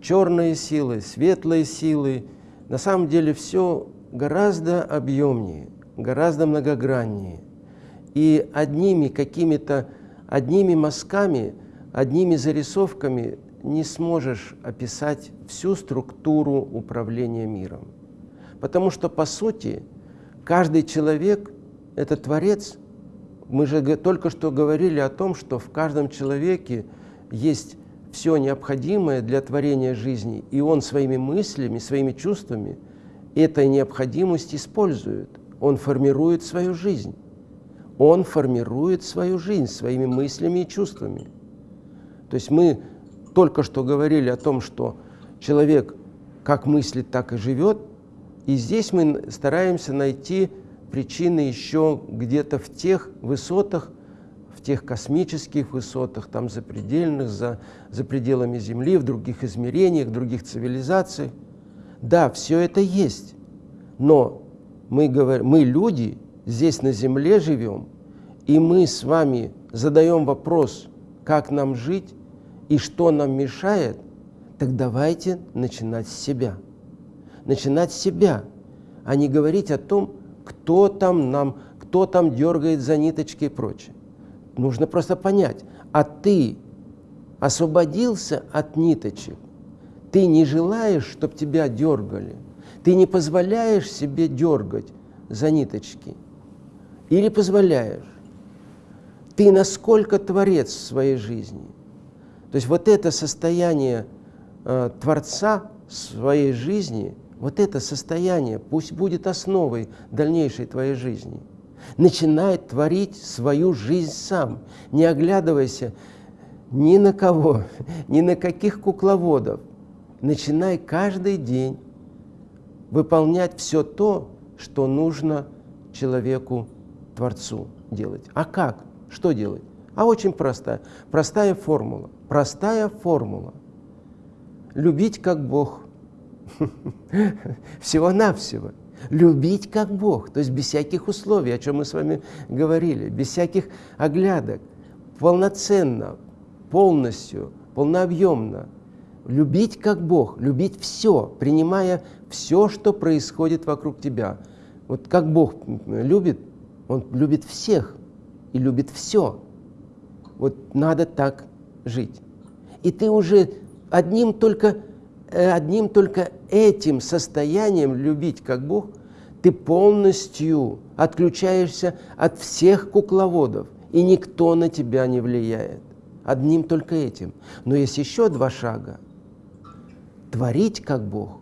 черные силы, светлые силы. На самом деле все гораздо объемнее, гораздо многограннее. И одними какими-то, одними мазками, одними зарисовками не сможешь описать всю структуру управления миром. Потому что, по сути, каждый человек – это творец. Мы же только что говорили о том, что в каждом человеке есть все необходимое для творения жизни, и он своими мыслями, своими чувствами этой необходимость использует. Он формирует свою жизнь. Он формирует свою жизнь своими мыслями и чувствами. То есть мы только что говорили о том, что человек как мыслит, так и живет. И здесь мы стараемся найти причины еще где-то в тех высотах, в тех космических высотах, там запредельных, за, за пределами Земли, в других измерениях, в других цивилизациях. Да, все это есть, но мы, говорим, мы люди, здесь на Земле живем, и мы с вами задаем вопрос, как нам жить, и что нам мешает, так давайте начинать с себя. Начинать с себя, а не говорить о том, кто там нам, кто там дергает за ниточки и прочее. нужно просто понять, а ты освободился от ниточек, ты не желаешь, чтобы тебя дергали, ты не позволяешь себе дергать за ниточки или позволяешь? Ты насколько творец в своей жизни? То есть вот это состояние э, Творца своей жизни, вот это состояние пусть будет основой дальнейшей твоей жизни. Начинай творить свою жизнь сам, не оглядывайся ни на кого, ни на каких кукловодов. Начинай каждый день выполнять все то, что нужно человеку, Творцу делать. А как? Что делать? А очень простая. Простая формула. Простая формула. Любить как Бог. Всего-навсего. Любить как Бог. То есть без всяких условий, о чем мы с вами говорили. Без всяких оглядок. Полноценно, полностью, полнообъемно. Любить как Бог. Любить все, принимая все, что происходит вокруг тебя. Вот как Бог любит, Он любит всех и любит все. Вот надо так жить. И ты уже одним только, э, одним только этим состоянием любить как Бог, ты полностью отключаешься от всех кукловодов, и никто на тебя не влияет. Одним только этим. Но есть еще два шага. Творить как Бог,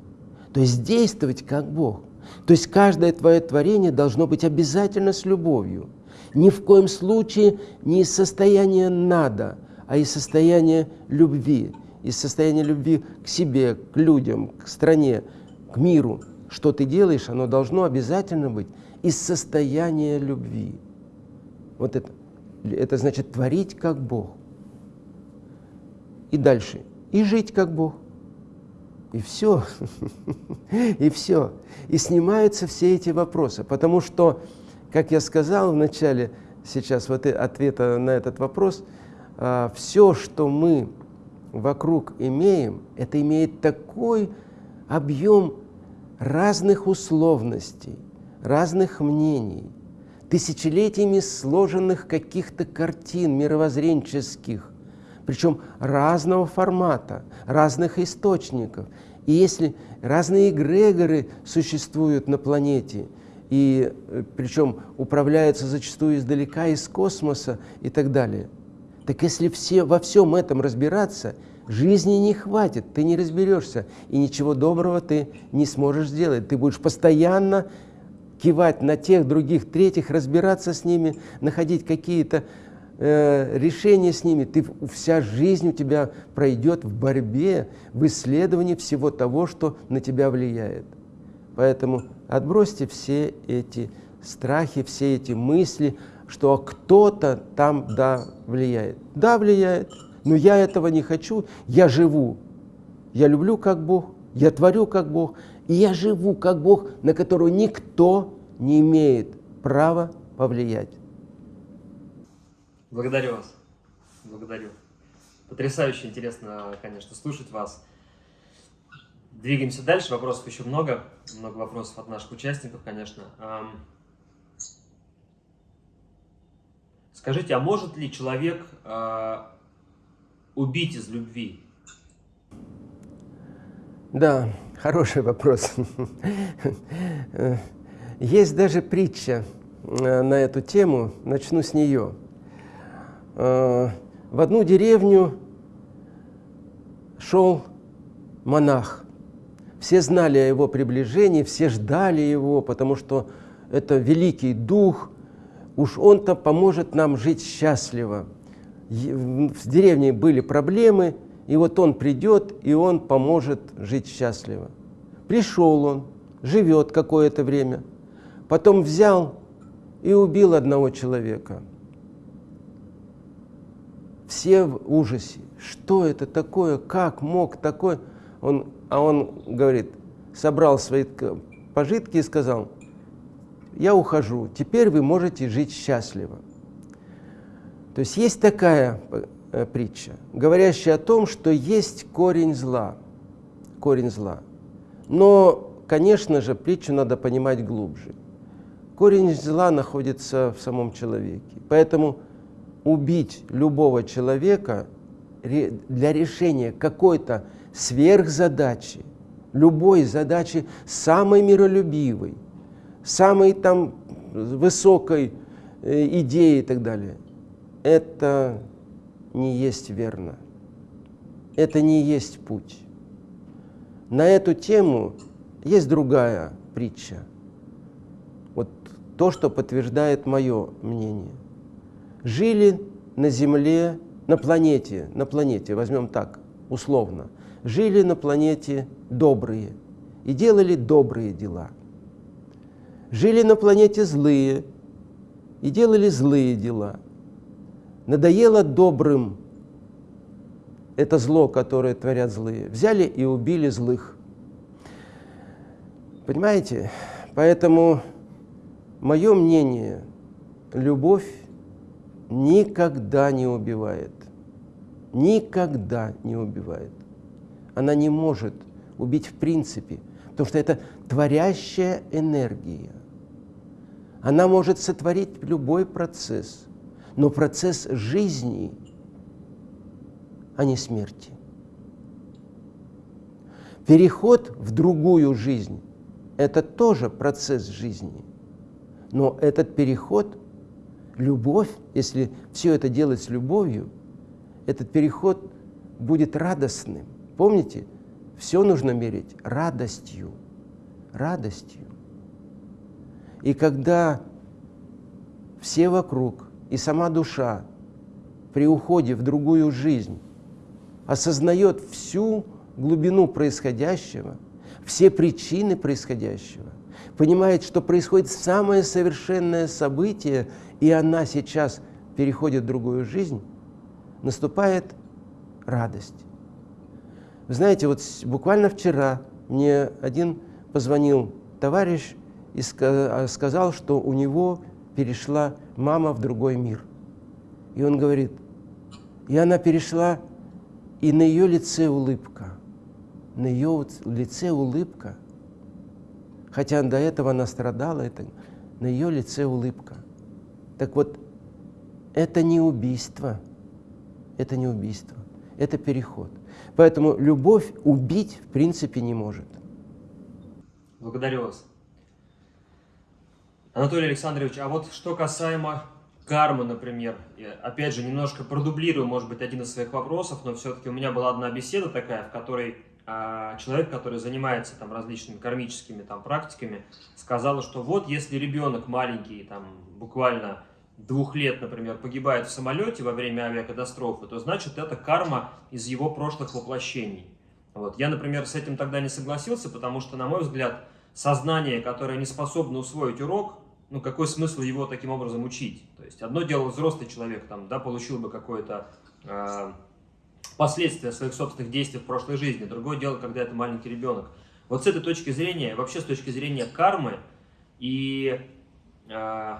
то есть действовать как Бог. То есть каждое твое творение должно быть обязательно с любовью. Ни в коем случае не из состояния «надо», а из состояния любви, из состояния любви к себе, к людям, к стране, к миру. Что ты делаешь, оно должно обязательно быть из состояния любви. Вот это, это значит творить как Бог. И дальше. И жить как Бог. И все. И все. И снимаются все эти вопросы. Потому что, как я сказал в начале, сейчас вот ответа на этот вопрос – а, все, что мы вокруг имеем, это имеет такой объем разных условностей, разных мнений, тысячелетиями сложенных каких-то картин мировоззренческих, причем разного формата, разных источников. И если разные эгрегоры существуют на планете, и э, причем управляются зачастую издалека, из космоса и так далее – так если все, во всем этом разбираться, жизни не хватит, ты не разберешься, и ничего доброго ты не сможешь сделать. Ты будешь постоянно кивать на тех, других, третьих, разбираться с ними, находить какие-то э, решения с ними. Ты, вся жизнь у тебя пройдет в борьбе, в исследовании всего того, что на тебя влияет. Поэтому отбросьте все эти страхи, все эти мысли, что кто-то там, да, влияет. Да, влияет, но я этого не хочу, я живу. Я люблю как Бог, я творю как Бог, и я живу как Бог, на которого никто не имеет права повлиять. Благодарю вас. Благодарю. Потрясающе интересно, конечно, слушать вас. Двигаемся дальше. Вопросов еще много. Много вопросов от наших участников, конечно. Скажите, а может ли человек э, убить из любви? Да, хороший вопрос. Есть даже притча э, на эту тему, начну с нее. Э, в одну деревню шел монах. Все знали о его приближении, все ждали его, потому что это великий дух – уж он-то поможет нам жить счастливо. В деревне были проблемы, и вот он придет, и он поможет жить счастливо. Пришел он, живет какое-то время, потом взял и убил одного человека. Все в ужасе. Что это такое? Как мог такой? Он, а он говорит, собрал свои пожитки и сказал, я ухожу, теперь вы можете жить счастливо. То есть есть такая э, притча, говорящая о том, что есть корень зла. Корень зла. Но, конечно же, притчу надо понимать глубже. Корень зла находится в самом человеке. Поэтому убить любого человека для решения какой-то сверхзадачи, любой задачи самой миролюбивой, самой там высокой э, идеи и так далее, это не есть верно. Это не есть путь. На эту тему есть другая притча. Вот то, что подтверждает мое мнение. Жили на Земле, на планете, на планете, возьмем так, условно, жили на планете добрые и делали добрые дела. Жили на планете злые и делали злые дела. Надоело добрым это зло, которое творят злые. Взяли и убили злых. Понимаете? Поэтому мое мнение, любовь никогда не убивает. Никогда не убивает. Она не может убить в принципе, потому что это творящая энергия. Она может сотворить любой процесс, но процесс жизни, а не смерти. Переход в другую жизнь – это тоже процесс жизни. Но этот переход, любовь, если все это делать с любовью, этот переход будет радостным. Помните, все нужно мерить радостью. Радостью. И когда все вокруг и сама душа при уходе в другую жизнь осознает всю глубину происходящего, все причины происходящего, понимает, что происходит самое совершенное событие, и она сейчас переходит в другую жизнь, наступает радость. Вы знаете, вот буквально вчера мне один позвонил товарищ и а, сказал, что у него перешла мама в другой мир. И он говорит, и она перешла, и на ее лице улыбка. На ее лице улыбка. Хотя до этого она страдала, это, на ее лице улыбка. Так вот, это не убийство. Это не убийство. Это переход. Поэтому любовь убить в принципе не может. Благодарю вас. Анатолий Александрович, а вот что касаемо кармы, например, я, опять же, немножко продублирую, может быть, один из своих вопросов, но все-таки у меня была одна беседа такая, в которой а, человек, который занимается там различными кармическими там практиками, сказал, что вот если ребенок маленький, там буквально двух лет, например, погибает в самолете во время авиакатастрофы, то значит это карма из его прошлых воплощений. Вот. Я, например, с этим тогда не согласился, потому что, на мой взгляд, сознание, которое не способно усвоить урок, ну, какой смысл его таким образом учить? То есть, одно дело, взрослый человек, там, да, получил бы какое-то э, последствие своих собственных действий в прошлой жизни, другое дело, когда это маленький ребенок. Вот с этой точки зрения, вообще с точки зрения кармы и э,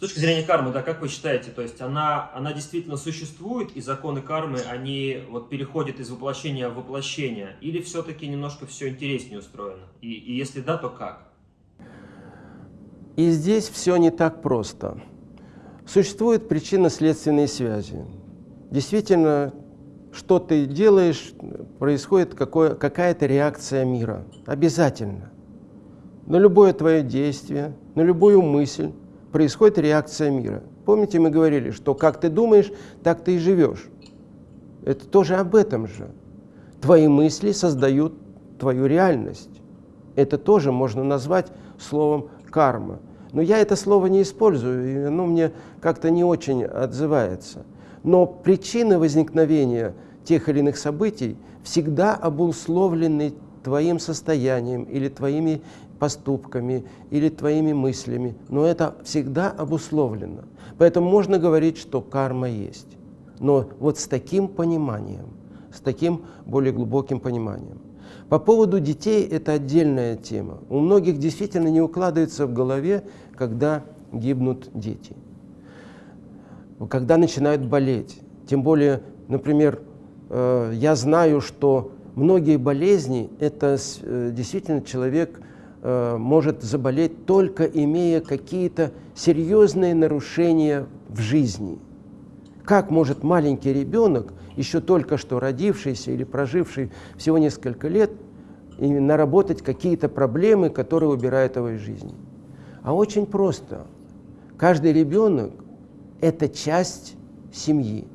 с точки зрения кармы, да, как вы считаете, то есть она, она действительно существует, и законы кармы, они вот переходят из воплощения в воплощение, или все-таки немножко все интереснее устроено? И, и если да, то как? И здесь все не так просто. Существуют причинно-следственные связи. Действительно, что ты делаешь, происходит какая-то реакция мира. Обязательно. На любое твое действие, на любую мысль происходит реакция мира. Помните, мы говорили, что как ты думаешь, так ты и живешь. Это тоже об этом же. Твои мысли создают твою реальность. Это тоже можно назвать словом карма. Но я это слово не использую, и оно мне как-то не очень отзывается. Но причины возникновения тех или иных событий всегда обусловлены твоим состоянием или твоими поступками или твоими мыслями, но это всегда обусловлено. Поэтому можно говорить, что карма есть. Но вот с таким пониманием, с таким более глубоким пониманием. По поводу детей это отдельная тема. У многих действительно не укладывается в голове, когда гибнут дети, когда начинают болеть. Тем более, например, э, я знаю, что многие болезни – это э, действительно человек может заболеть только имея какие-то серьезные нарушения в жизни. Как может маленький ребенок, еще только что родившийся или проживший всего несколько лет, наработать какие-то проблемы, которые убирают его из жизни? А очень просто. Каждый ребенок – это часть семьи,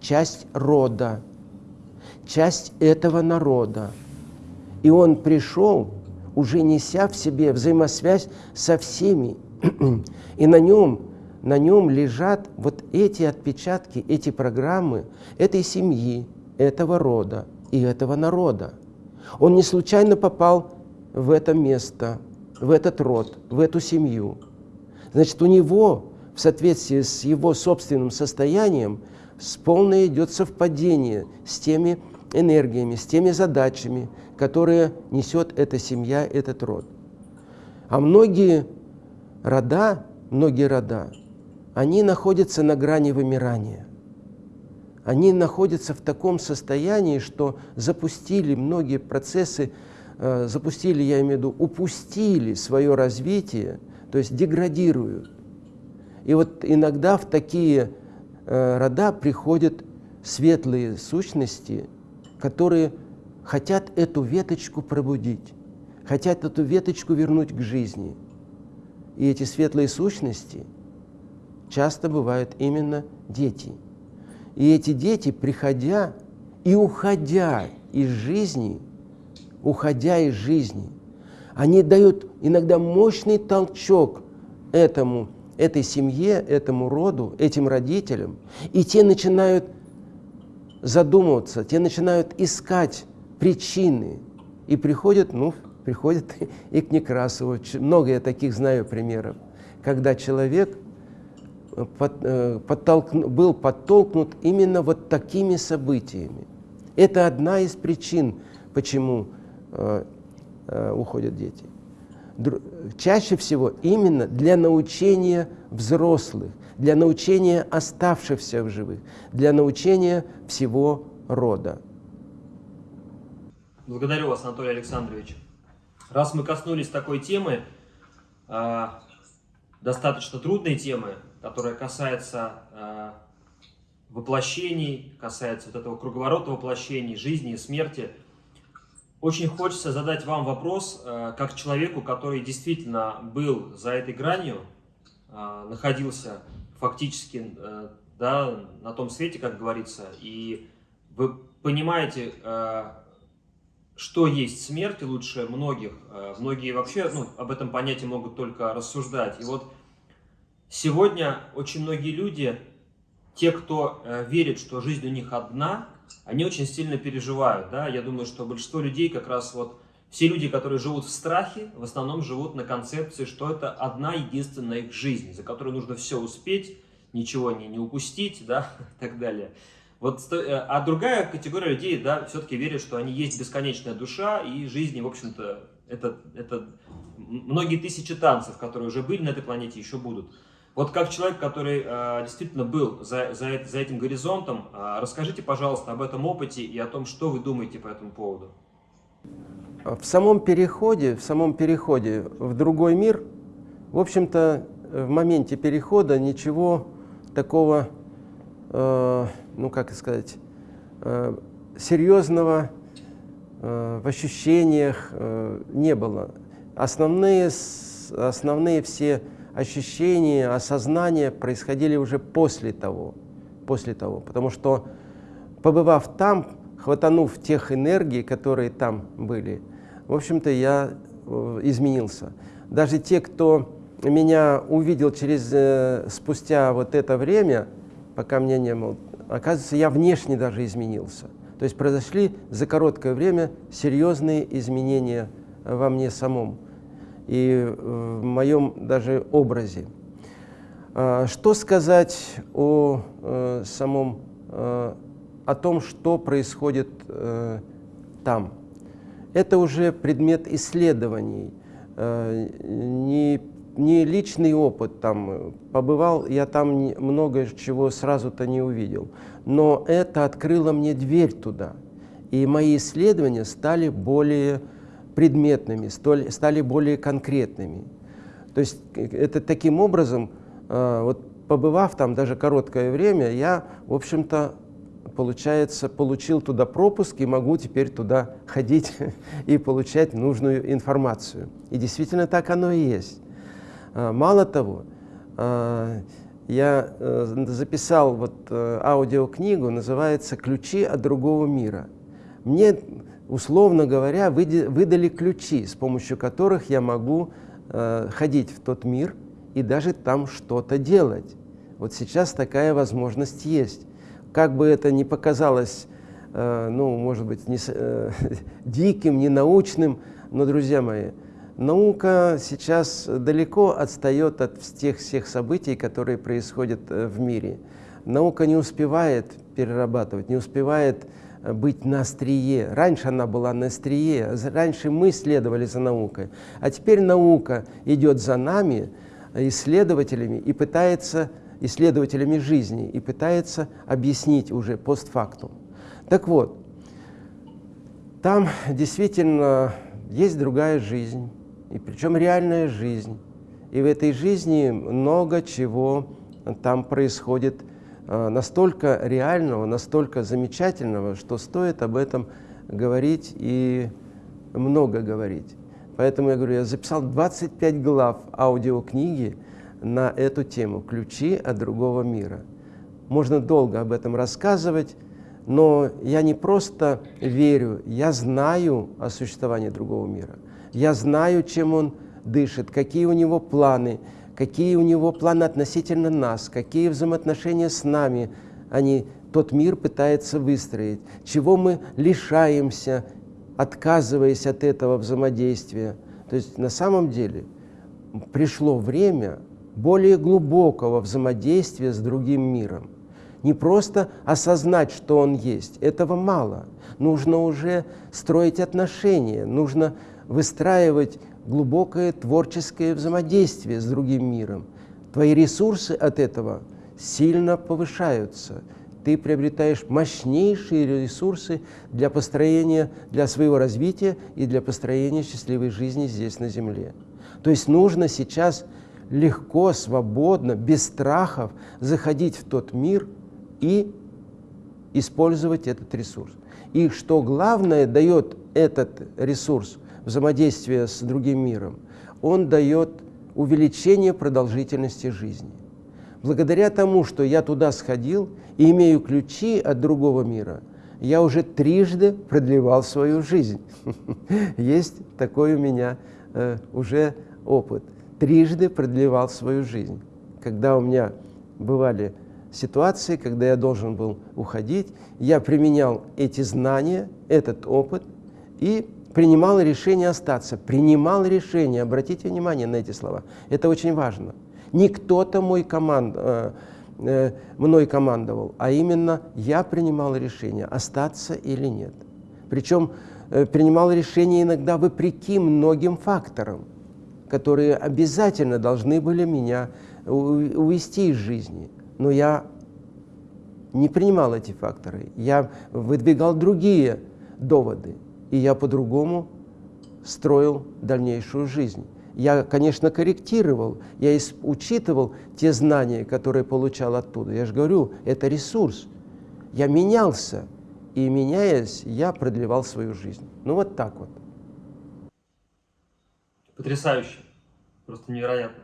часть рода, часть этого народа. И он пришел, уже неся в себе взаимосвязь со всеми. И на нем, на нем лежат вот эти отпечатки, эти программы этой семьи, этого рода и этого народа. Он не случайно попал в это место, в этот род, в эту семью. Значит, у него в соответствии с его собственным состоянием с полное идет совпадение с теми энергиями, с теми задачами, которые несет эта семья, этот род. А многие рода, многие рода, они находятся на грани вымирания. Они находятся в таком состоянии, что запустили многие процессы, э, запустили, я имею в виду, упустили свое развитие, то есть деградируют. И вот иногда в такие э, рода приходят светлые сущности, которые хотят эту веточку пробудить, хотят эту веточку вернуть к жизни. И эти светлые сущности часто бывают именно дети. И эти дети, приходя и уходя из жизни, уходя из жизни, они дают иногда мощный толчок этому этой семье, этому роду, этим родителям, и те начинают задумываться, те начинают искать причины, и приходят, ну, приходят и к Некрасову. Много я таких знаю примеров, когда человек под, э, подтолкну, был подтолкнут именно вот такими событиями. Это одна из причин, почему э, э, уходят дети чаще всего именно для научения взрослых, для научения оставшихся в живых, для научения всего рода. Благодарю вас, Анатолий Александрович. Раз мы коснулись такой темы, а, достаточно трудной темы, которая касается а, воплощений, касается вот этого круговорота воплощений, жизни и смерти – очень хочется задать вам вопрос, э, как человеку, который действительно был за этой гранью, находился фактически да, на том свете, как говорится, и вы понимаете, что есть смерть лучше многих. Многие вообще ну, об этом понятии могут только рассуждать. И вот сегодня очень многие люди, те, кто верит, что жизнь у них одна, они очень сильно переживают. Да? Я думаю, что большинство людей как раз вот, все люди, которые живут в страхе, в основном живут на концепции, что это одна единственная их жизнь, за которую нужно все успеть, ничего не, не упустить, да, и так далее. Вот, э, а другая категория людей, да, все-таки верит, что они есть бесконечная душа, и жизни, в общем-то, это, это многие тысячи танцев, которые уже были на этой планете, еще будут. Вот как человек, который э, действительно был за, за, за этим горизонтом, э, расскажите, пожалуйста, об этом опыте и о том, что вы думаете по этому поводу. В самом переходе, в самом переходе в другой мир, в общем-то, в моменте перехода ничего такого, э, ну как сказать, э, серьезного э, в ощущениях э, не было. Основные, основные все ощущения, осознания происходили уже после того, после того, потому что побывав там, хватанув тех энергий, которые там были, в общем-то, я изменился. Даже те, кто меня увидел через, спустя вот это время, пока меня не было, оказывается, я внешне даже изменился. То есть произошли за короткое время серьезные изменения во мне самом и в моем даже образе. А, что сказать о э, самом, э, о том, что происходит э, там? Это уже предмет исследований, не, не личный опыт. Там, побывал, я там много чего сразу-то не увидел, но это открыло мне дверь туда. И мои исследования стали более предметными, стали более конкретными. То есть это таким образом, вот побывав там даже короткое время, я, в общем-то, получается, получил туда пропуск и могу теперь туда ходить и получать нужную информацию. И действительно так оно и есть. А, мало того, а, я э, записал вот э, аудиокнигу, называется «Ключи от другого мира». Мне, условно говоря, выдали ключи, с помощью которых я могу э, ходить в тот мир и даже там что-то делать. Вот сейчас такая возможность есть как бы это ни показалось, ну, может быть, не, диким, не научным, но, друзья мои, наука сейчас далеко отстает от тех всех событий, которые происходят э, в мире. Наука не успевает перерабатывать, не успевает быть на острие. Раньше она была на острие, раньше мы следовали за наукой, а теперь наука идет за нами, исследователями, и пытается исследователями жизни и пытается объяснить уже постфактум. Так вот, там действительно есть другая жизнь, и причем реальная жизнь. И в этой жизни много чего там происходит э, настолько реального, настолько замечательного, что стоит об этом говорить и много говорить. Поэтому я говорю, я записал 25 глав аудиокниги, на эту тему «Ключи от другого мира». Можно долго об этом рассказывать, но я не просто верю, я знаю о существовании другого мира. Я знаю, чем он дышит, какие у него планы, какие у него планы относительно нас, какие взаимоотношения с нами они, тот мир пытается выстроить, чего мы лишаемся, отказываясь от этого взаимодействия. То есть на самом деле пришло время более глубокого взаимодействия с другим миром. Не просто осознать, что он есть, этого мало. Нужно уже строить отношения, нужно выстраивать глубокое творческое взаимодействие с другим миром. Твои ресурсы от этого сильно повышаются. Ты приобретаешь мощнейшие ресурсы для построения, для своего развития и для построения счастливой жизни здесь на Земле. То есть нужно сейчас легко, свободно, без страхов заходить в тот мир и использовать этот ресурс. И что главное дает этот ресурс взаимодействия с другим миром, он дает увеличение продолжительности жизни. Благодаря тому, что я туда сходил и имею ключи от другого мира, я уже трижды продлевал свою жизнь. Есть такой у меня э, уже опыт трижды продлевал свою жизнь. Когда у меня бывали ситуации, когда я должен был уходить, я применял эти знания, этот опыт и принимал решение остаться. Принимал решение, обратите внимание на эти слова. Это очень важно. Не кто-то мой команд, э, э, мной командовал, а именно я принимал решение, остаться или нет. Причем э, принимал решение иногда вопреки многим факторам которые обязательно должны были меня увести из жизни. Но я не принимал эти факторы. Я выдвигал другие доводы, и я по-другому строил дальнейшую жизнь. Я, конечно, корректировал, я учитывал те знания, которые получал оттуда. Я же говорю, это ресурс. Я менялся, и меняясь, я продлевал свою жизнь. Ну вот так вот. Потрясающе. Просто невероятно.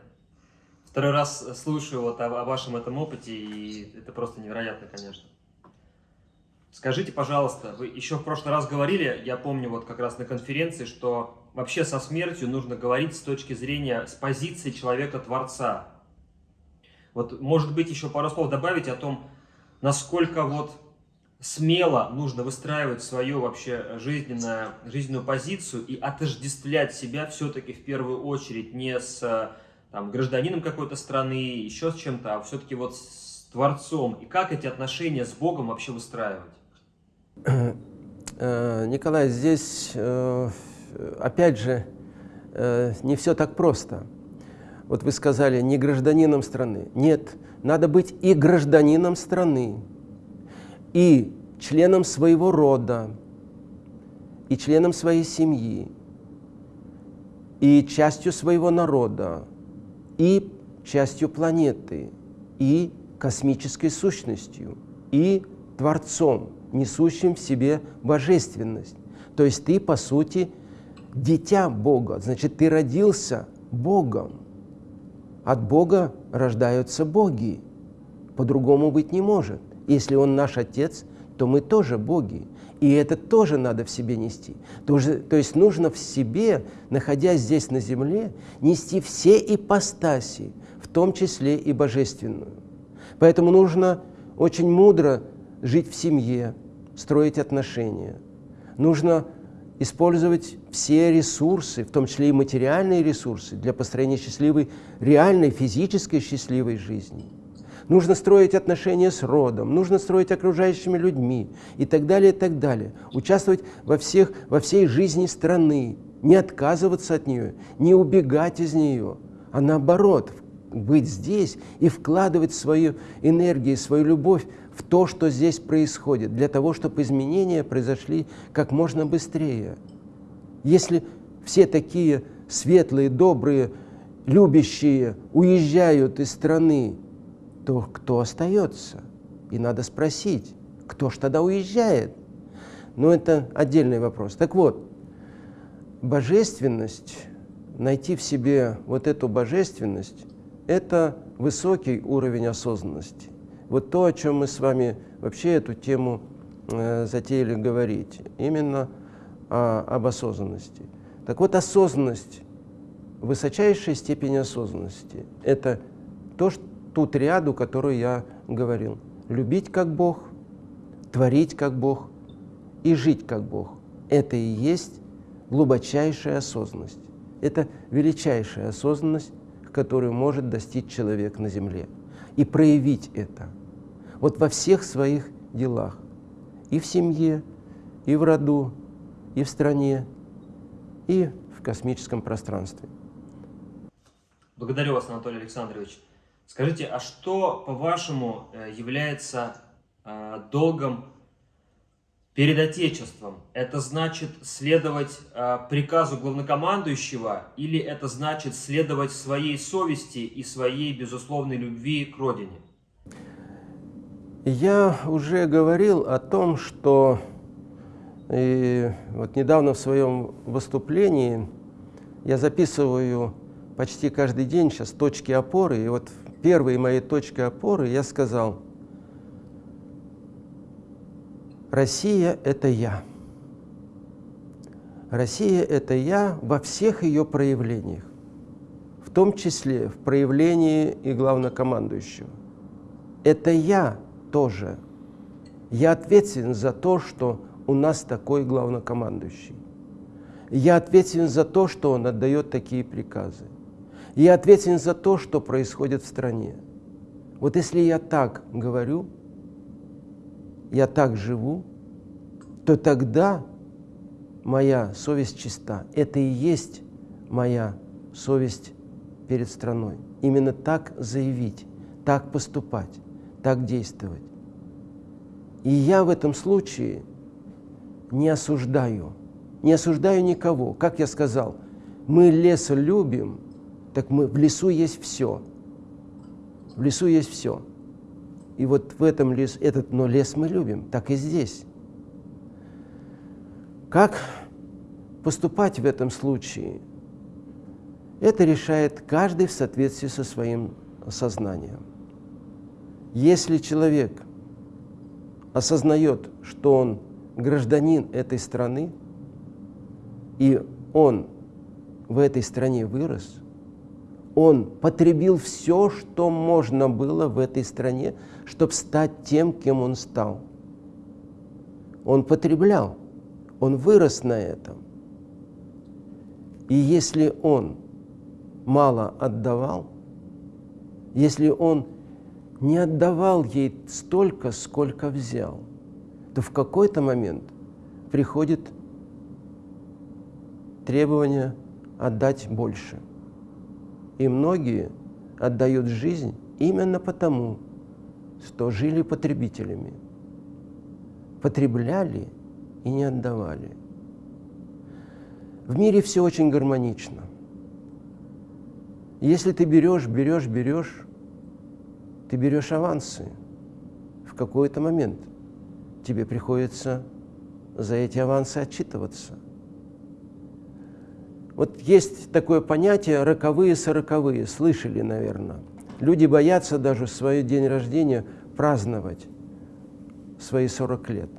Второй раз слушаю вот о, о вашем этом опыте, и это просто невероятно, конечно. Скажите, пожалуйста, вы еще в прошлый раз говорили, я помню вот как раз на конференции, что вообще со смертью нужно говорить с точки зрения, с позиции человека-творца. Вот, может быть, еще пару слов добавить о том, насколько вот смело нужно выстраивать свою вообще жизненную, жизненную позицию и отождествлять себя все-таки в первую очередь не с там, гражданином какой-то страны, еще с чем-то, а все-таки вот с Творцом. И как эти отношения с Богом вообще выстраивать? Э, Николай, здесь, э, опять же, э, не все так просто. Вот вы сказали, не гражданином страны. Нет, надо быть и гражданином страны, и членом своего рода, и членом своей семьи, и частью своего народа, и частью планеты, и космической сущностью, и Творцом, несущим в себе божественность. То есть ты, по сути, дитя Бога, значит, ты родился Богом. От Бога рождаются боги. По-другому быть не может. Если Он наш Отец, то мы тоже боги. И это тоже надо в себе нести. То есть нужно в себе, находясь здесь на земле, нести все ипостаси, в том числе и божественную. Поэтому нужно очень мудро жить в семье, строить отношения. Нужно использовать все ресурсы, в том числе и материальные ресурсы, для построения счастливой, реальной, физической счастливой жизни. Нужно строить отношения с родом, нужно строить окружающими людьми и так далее, и так далее. Участвовать во, всех, во всей жизни страны, не отказываться от нее, не убегать из нее, а наоборот, быть здесь и вкладывать свою энергию, свою любовь то, что здесь происходит, для того, чтобы изменения произошли как можно быстрее. Если все такие светлые, добрые, любящие уезжают из страны, то кто остается? И надо спросить, кто ж тогда уезжает? Но это отдельный вопрос. Так вот, божественность, найти в себе вот эту божественность, это высокий уровень осознанности. Вот то, о чем мы с вами вообще эту тему э, затеяли говорить, именно о, об осознанности. Так вот, осознанность, высочайшая степень осознанности – это то, что, ту триаду, которую я говорил. Любить как Бог, творить как Бог и жить как Бог. Это и есть глубочайшая осознанность. Это величайшая осознанность, которую может достичь человек на земле. И проявить это – вот во всех своих делах. И в семье, и в роду, и в стране, и в космическом пространстве. Благодарю вас, Анатолий Александрович. Скажите, а что, по-вашему, э, является э, долгом перед Отечеством? Это значит следовать э, приказу главнокомандующего или это значит следовать своей совести и своей безусловной любви к Родине? Я уже говорил о том, что и вот недавно в своем выступлении я записываю почти каждый день сейчас точки опоры, и вот первые мои точки опоры я сказал, Россия – это я. Россия – это я во всех ее проявлениях, в том числе в проявлении и главнокомандующего. Это я – тоже. Я ответственен за то, что у нас такой главнокомандующий. Я ответственен за то, что он отдает такие приказы. Я ответственен за то, что происходит в стране. Вот если я так говорю, я так живу, то тогда моя совесть чиста. Это и есть моя совесть перед страной. Именно так заявить, так поступать так действовать. И я в этом случае не осуждаю, не осуждаю никого. Как я сказал, мы лес любим, так мы, в лесу есть все. В лесу есть все. И вот в этом лес, этот, но лес мы любим, так и здесь. Как поступать в этом случае? Это решает каждый в соответствии со своим сознанием. Если человек осознает, что он гражданин этой страны, и он в этой стране вырос, он потребил все, что можно было в этой стране, чтобы стать тем, кем он стал. Он потреблял, он вырос на этом. И если он мало отдавал, если он не отдавал ей столько, сколько взял, то в какой-то момент приходит требование отдать больше. И многие отдают жизнь именно потому, что жили потребителями, потребляли и не отдавали. В мире все очень гармонично. Если ты берешь, берешь, берешь, ты берешь авансы. В какой-то момент тебе приходится за эти авансы отчитываться. Вот есть такое понятие «роковые сороковые», слышали, наверное. Люди боятся даже в свой день рождения праздновать свои 40 лет,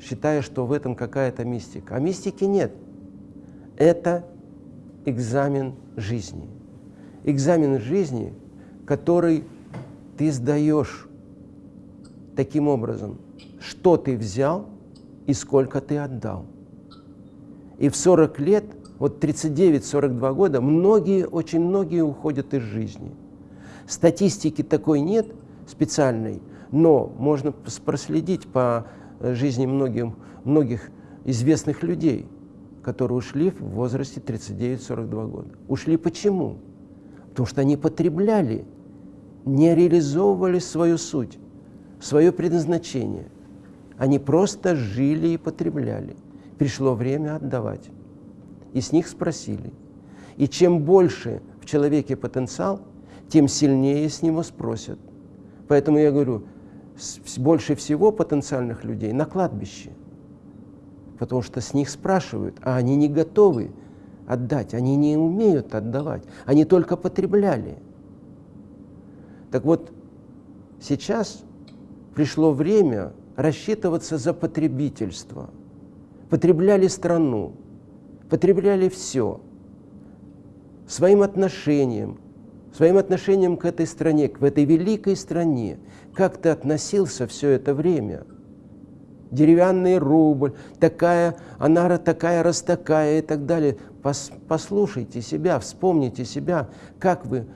считая, что в этом какая-то мистика. А мистики нет. Это экзамен жизни. Экзамен жизни, который ты сдаешь таким образом, что ты взял и сколько ты отдал. И в 40 лет, вот 39-42 года, многие, очень многие уходят из жизни. Статистики такой нет специальной, но можно проследить по жизни многим, многих известных людей, которые ушли в возрасте 39-42 года. Ушли почему? Потому что они потребляли не реализовывали свою суть, свое предназначение. Они просто жили и потребляли. Пришло время отдавать. И с них спросили. И чем больше в человеке потенциал, тем сильнее с него спросят. Поэтому я говорю, больше всего потенциальных людей на кладбище. Потому что с них спрашивают, а они не готовы отдать, они не умеют отдавать, они только потребляли. Так вот, сейчас пришло время рассчитываться за потребительство. Потребляли страну, потребляли все. Своим отношением, своим отношением к этой стране, к этой великой стране. Как ты относился все это время? Деревянный рубль, такая, она такая, раз и так далее. Послушайте себя, вспомните себя, как вы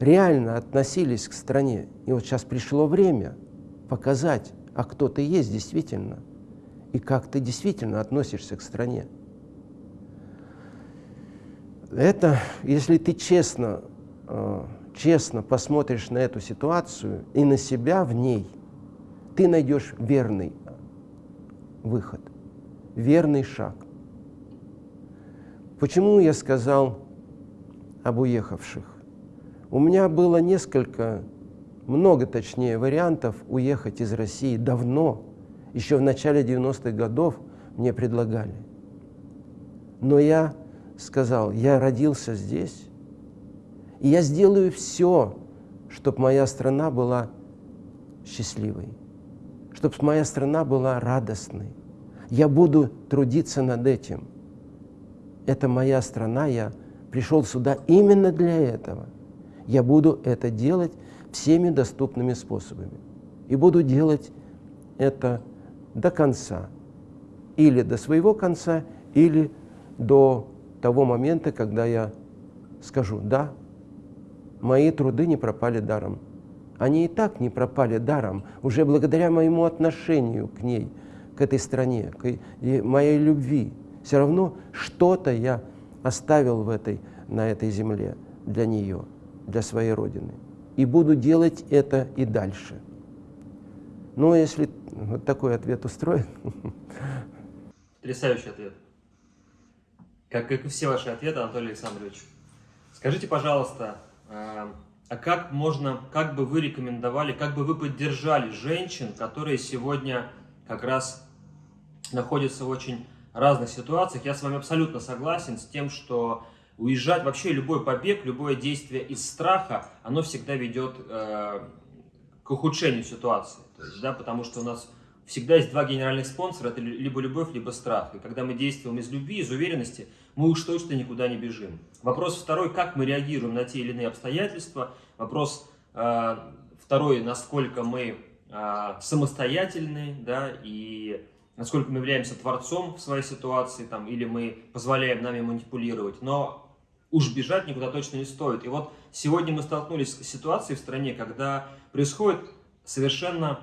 реально относились к стране. И вот сейчас пришло время показать, а кто ты есть действительно, и как ты действительно относишься к стране. Это, если ты честно, э, честно посмотришь на эту ситуацию и на себя в ней, ты найдешь верный выход, верный шаг. Почему я сказал об уехавших? У меня было несколько, много точнее, вариантов уехать из России давно, еще в начале 90-х годов мне предлагали. Но я сказал, я родился здесь, и я сделаю все, чтобы моя страна была счастливой, чтобы моя страна была радостной. Я буду трудиться над этим. Это моя страна, я пришел сюда именно для этого – я буду это делать всеми доступными способами. И буду делать это до конца. Или до своего конца, или до того момента, когда я скажу, да, мои труды не пропали даром. Они и так не пропали даром, уже благодаря моему отношению к ней, к этой стране, к моей любви. Все равно что-то я оставил в этой, на этой земле для нее для своей Родины. И буду делать это и дальше. Но если вот такой ответ устроит... Потрясающий ответ. Как, как и все ваши ответы, Анатолий Александрович. Скажите, пожалуйста, а, а как можно, как бы вы рекомендовали, как бы вы поддержали женщин, которые сегодня как раз находятся в очень разных ситуациях? Я с вами абсолютно согласен с тем, что уезжать, вообще любой побег, любое действие из страха, оно всегда ведет э, к ухудшению ситуации. Есть, да, потому что у нас всегда есть два генеральных спонсора, это либо любовь, либо страх. И когда мы действуем из любви, из уверенности, мы уж точно никуда не бежим. Вопрос второй, как мы реагируем на те или иные обстоятельства. Вопрос э, второй, насколько мы э, самостоятельны, да, и насколько мы являемся творцом в своей ситуации, там, или мы позволяем нами манипулировать. Но уж бежать никуда точно не стоит. И вот сегодня мы столкнулись с ситуацией в стране, когда происходят совершенно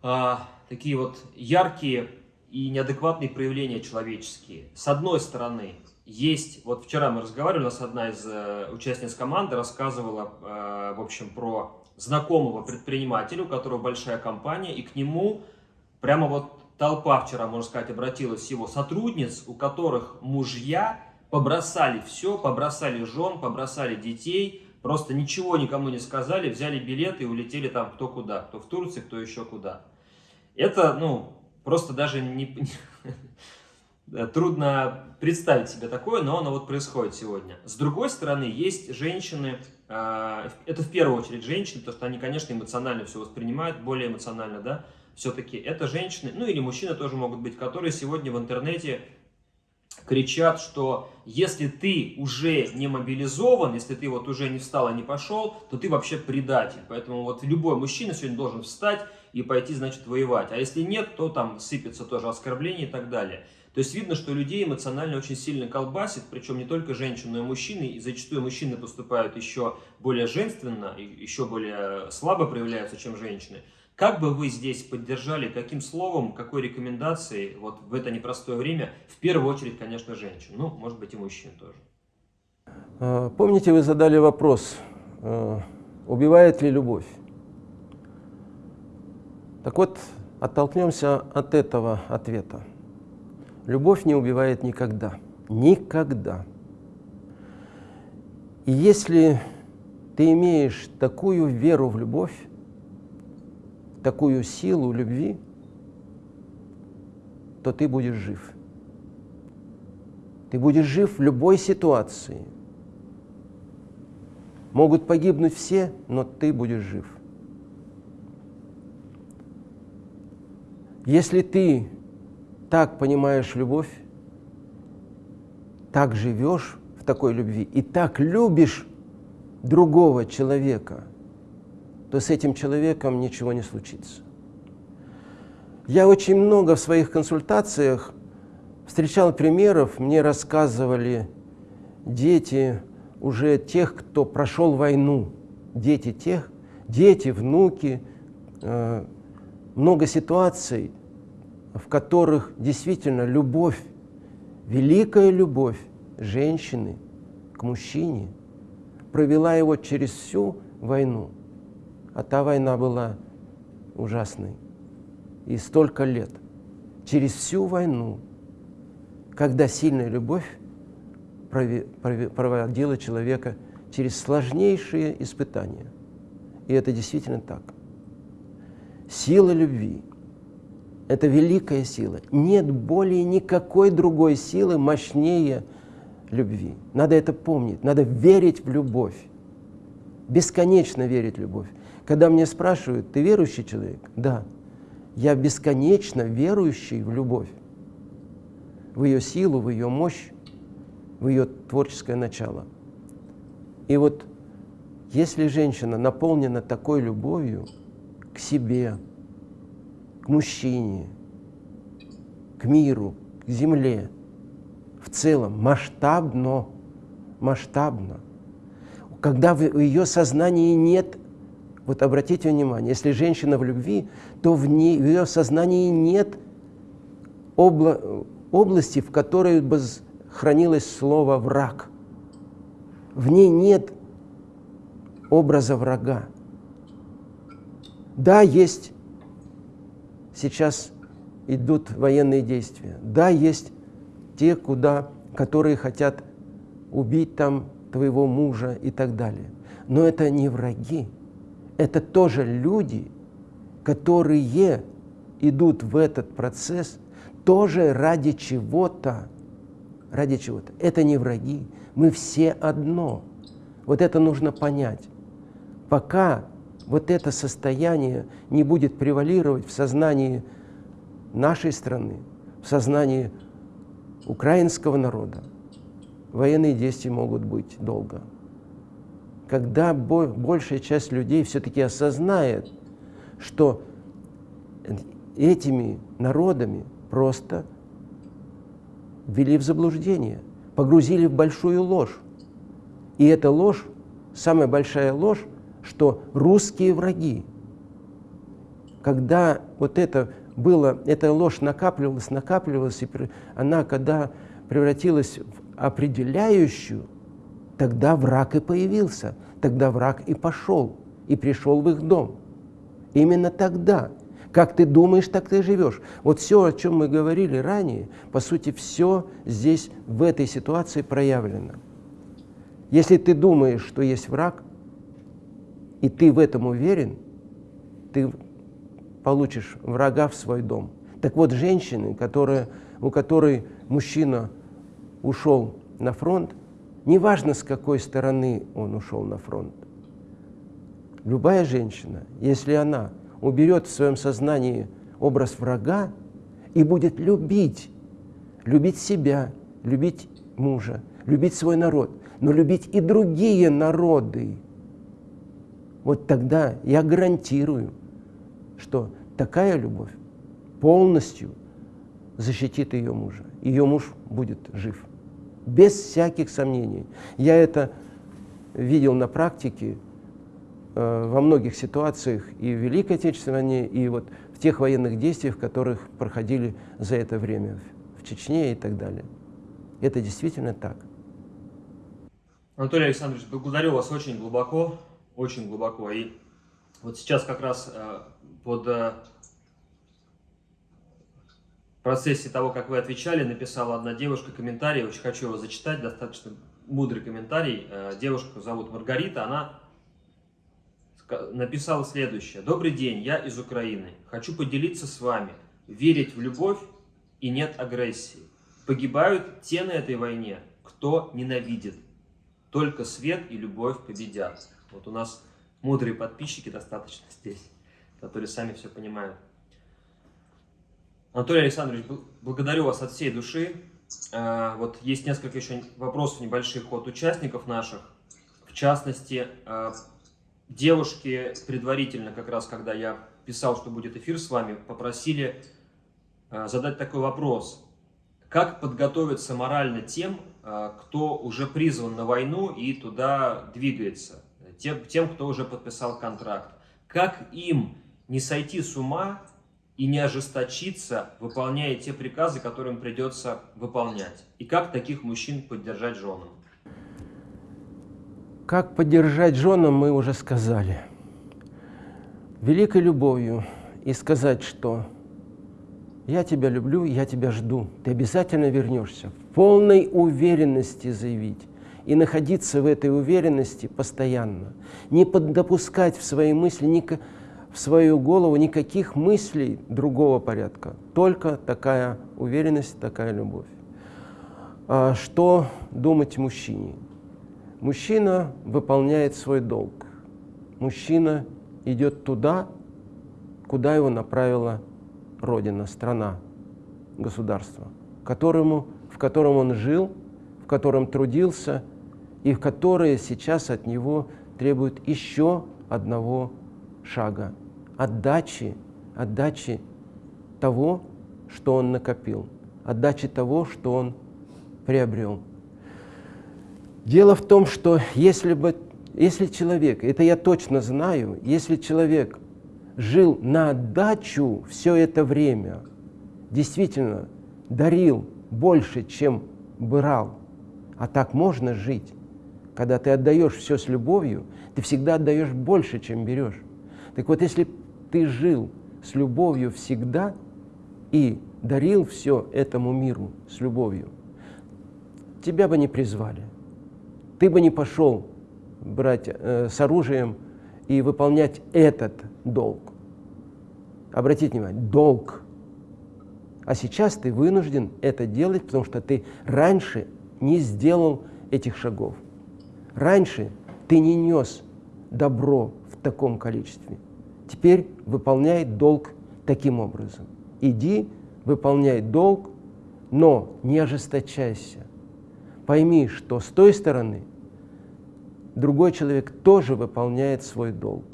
а, такие вот яркие и неадекватные проявления человеческие. С одной стороны, есть, вот вчера мы разговаривали, у нас одна из э, участниц команды рассказывала, э, в общем, про знакомого предпринимателя, у которого большая компания, и к нему прямо вот толпа вчера, можно сказать, обратилась его сотрудниц, у которых мужья побросали все, побросали жен, побросали детей, просто ничего никому не сказали, взяли билеты и улетели там кто куда, кто в Турции, кто еще куда. Это, ну, просто даже не, трудно представить себе такое, но оно вот происходит сегодня. С другой стороны, есть женщины, а, это в первую очередь женщины, потому что они, конечно, эмоционально все воспринимают, более эмоционально, да, все-таки это женщины, ну или мужчины тоже могут быть, которые сегодня в интернете кричат, что если ты уже не мобилизован, если ты вот уже не встал и не пошел, то ты вообще предатель. Поэтому вот любой мужчина сегодня должен встать и пойти, значит, воевать. А если нет, то там сыпется тоже оскорбление и так далее. То есть видно, что людей эмоционально очень сильно колбасит, причем не только женщин, но и мужчины. И зачастую мужчины поступают еще более женственно, еще более слабо проявляются, чем женщины. Как бы вы здесь поддержали, каким словом, какой рекомендацией вот в это непростое время, в первую очередь, конечно, женщин, ну, может быть, и мужчин тоже. А, помните, вы задали вопрос, а, убивает ли любовь? Так вот, оттолкнемся от этого ответа. Любовь не убивает никогда. Никогда. И если ты имеешь такую веру в любовь, такую силу любви, то ты будешь жив. Ты будешь жив в любой ситуации. Могут погибнуть все, но ты будешь жив. Если ты так понимаешь любовь, так живешь в такой любви и так любишь другого человека, то с этим человеком ничего не случится. Я очень много в своих консультациях встречал примеров, мне рассказывали дети уже тех, кто прошел войну, дети тех, дети, внуки, э, много ситуаций, в которых действительно любовь, великая любовь женщины к мужчине провела его через всю войну. А та война была ужасной. И столько лет. Через всю войну, когда сильная любовь проводила человека через сложнейшие испытания. И это действительно так. Сила любви это великая сила. Нет более никакой другой силы мощнее любви. Надо это помнить, надо верить в любовь. Бесконечно верить в любовь. Когда мне спрашивают, ты верующий человек? Да. Я бесконечно верующий в любовь. В ее силу, в ее мощь, в ее творческое начало. И вот если женщина наполнена такой любовью к себе, к мужчине, к миру, к земле, в целом, масштабно, масштабно. Когда в ее сознании нет, вот обратите внимание, если женщина в любви, то в, ней, в ее сознании нет обла области, в которой бы хранилось слово «враг». В ней нет образа врага. Да, есть сейчас идут военные действия. Да, есть те, куда, которые хотят убить там твоего мужа и так далее. Но это не враги. Это тоже люди, которые идут в этот процесс тоже ради чего-то. Ради чего-то. Это не враги. Мы все одно. Вот это нужно понять. Пока вот это состояние не будет превалировать в сознании нашей страны, в сознании украинского народа, военные действия могут быть долго. Когда большая часть людей все-таки осознает, что этими народами просто ввели в заблуждение, погрузили в большую ложь. И эта ложь, самая большая ложь, что русские враги. Когда вот это было, эта ложь накапливалась, накапливалась, и она, когда превратилась в определяющую, тогда враг и появился, тогда враг и пошел, и пришел в их дом. Именно тогда, Как ты думаешь, так ты живешь. Вот все, о чем мы говорили ранее, по сути, все здесь, в этой ситуации проявлено. Если ты думаешь, что есть враг, и ты в этом уверен, ты получишь врага в свой дом. Так вот, женщины, которые, у которой мужчина ушел на фронт, неважно, с какой стороны он ушел на фронт, любая женщина, если она уберет в своем сознании образ врага и будет любить, любить себя, любить мужа, любить свой народ, но любить и другие народы, вот тогда я гарантирую, что такая любовь полностью защитит ее мужа. Ее муж будет жив. Без всяких сомнений. Я это видел на практике э, во многих ситуациях и в Великой Отечественной войне, и вот в тех военных действиях, которых проходили за это время в Чечне и так далее. Это действительно так. Анатолий Александрович, благодарю вас очень глубоко, очень глубоко. И вот сейчас как раз э, под э, процессе того, как вы отвечали, написала одна девушка комментарий, очень хочу его зачитать, достаточно мудрый комментарий. Э, девушку зовут Маргарита, она написала следующее. Добрый день, я из Украины. Хочу поделиться с вами. Верить в любовь и нет агрессии. Погибают те на этой войне, кто ненавидит. Только свет и любовь победят. Вот у нас мудрые подписчики достаточно здесь, которые сами все понимают. Анатолий Александрович, благодарю вас от всей души. А, вот есть несколько еще вопросов небольших от участников наших. В частности, а, девушки предварительно, как раз когда я писал, что будет эфир с вами, попросили а, задать такой вопрос. Как подготовиться морально тем, кто уже призван на войну и туда двигается? Тем, тем, кто уже подписал контракт. Как им не сойти с ума и не ожесточиться, выполняя те приказы, которые им придется выполнять? И как таких мужчин поддержать женам? Как поддержать женам, мы уже сказали. Великой любовью и сказать, что я тебя люблю, я тебя жду, ты обязательно вернешься. В полной уверенности заявить и находиться в этой уверенности постоянно. Не допускать в свои мысли никаких свою голову никаких мыслей другого порядка, только такая уверенность, такая любовь. А что думать мужчине? Мужчина выполняет свой долг. Мужчина идет туда, куда его направила Родина, страна, государство, которому, в котором он жил, в котором трудился и в которое сейчас от него требует еще одного шага отдачи, отдачи того, что он накопил, отдачи того, что он приобрел. Дело в том, что если, бы, если человек, это я точно знаю, если человек жил на отдачу все это время, действительно дарил больше, чем брал, а так можно жить. Когда ты отдаешь все с любовью, ты всегда отдаешь больше, чем берешь. Так вот, если ты жил с любовью всегда и дарил все этому миру с любовью, тебя бы не призвали. Ты бы не пошел брать э, с оружием и выполнять этот долг. Обратите внимание, долг. А сейчас ты вынужден это делать, потому что ты раньше не сделал этих шагов. Раньше ты не нес добро в таком количестве. Теперь выполняй долг таким образом. Иди, выполняй долг, но не ожесточайся. Пойми, что с той стороны другой человек тоже выполняет свой долг.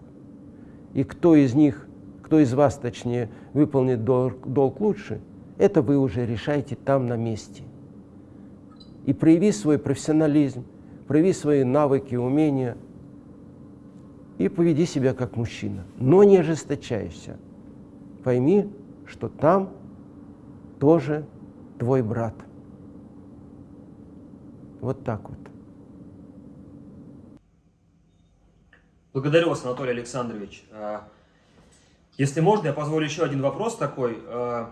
И кто из них, кто из вас, точнее, выполнит долг, долг лучше, это вы уже решаете там на месте. И прояви свой профессионализм, прояви свои навыки, умения – и поведи себя как мужчина, но не ожесточайся. Пойми, что там тоже твой брат. Вот так вот. Благодарю вас, Анатолий Александрович. А, Если можно, я позволю еще один вопрос такой. Э,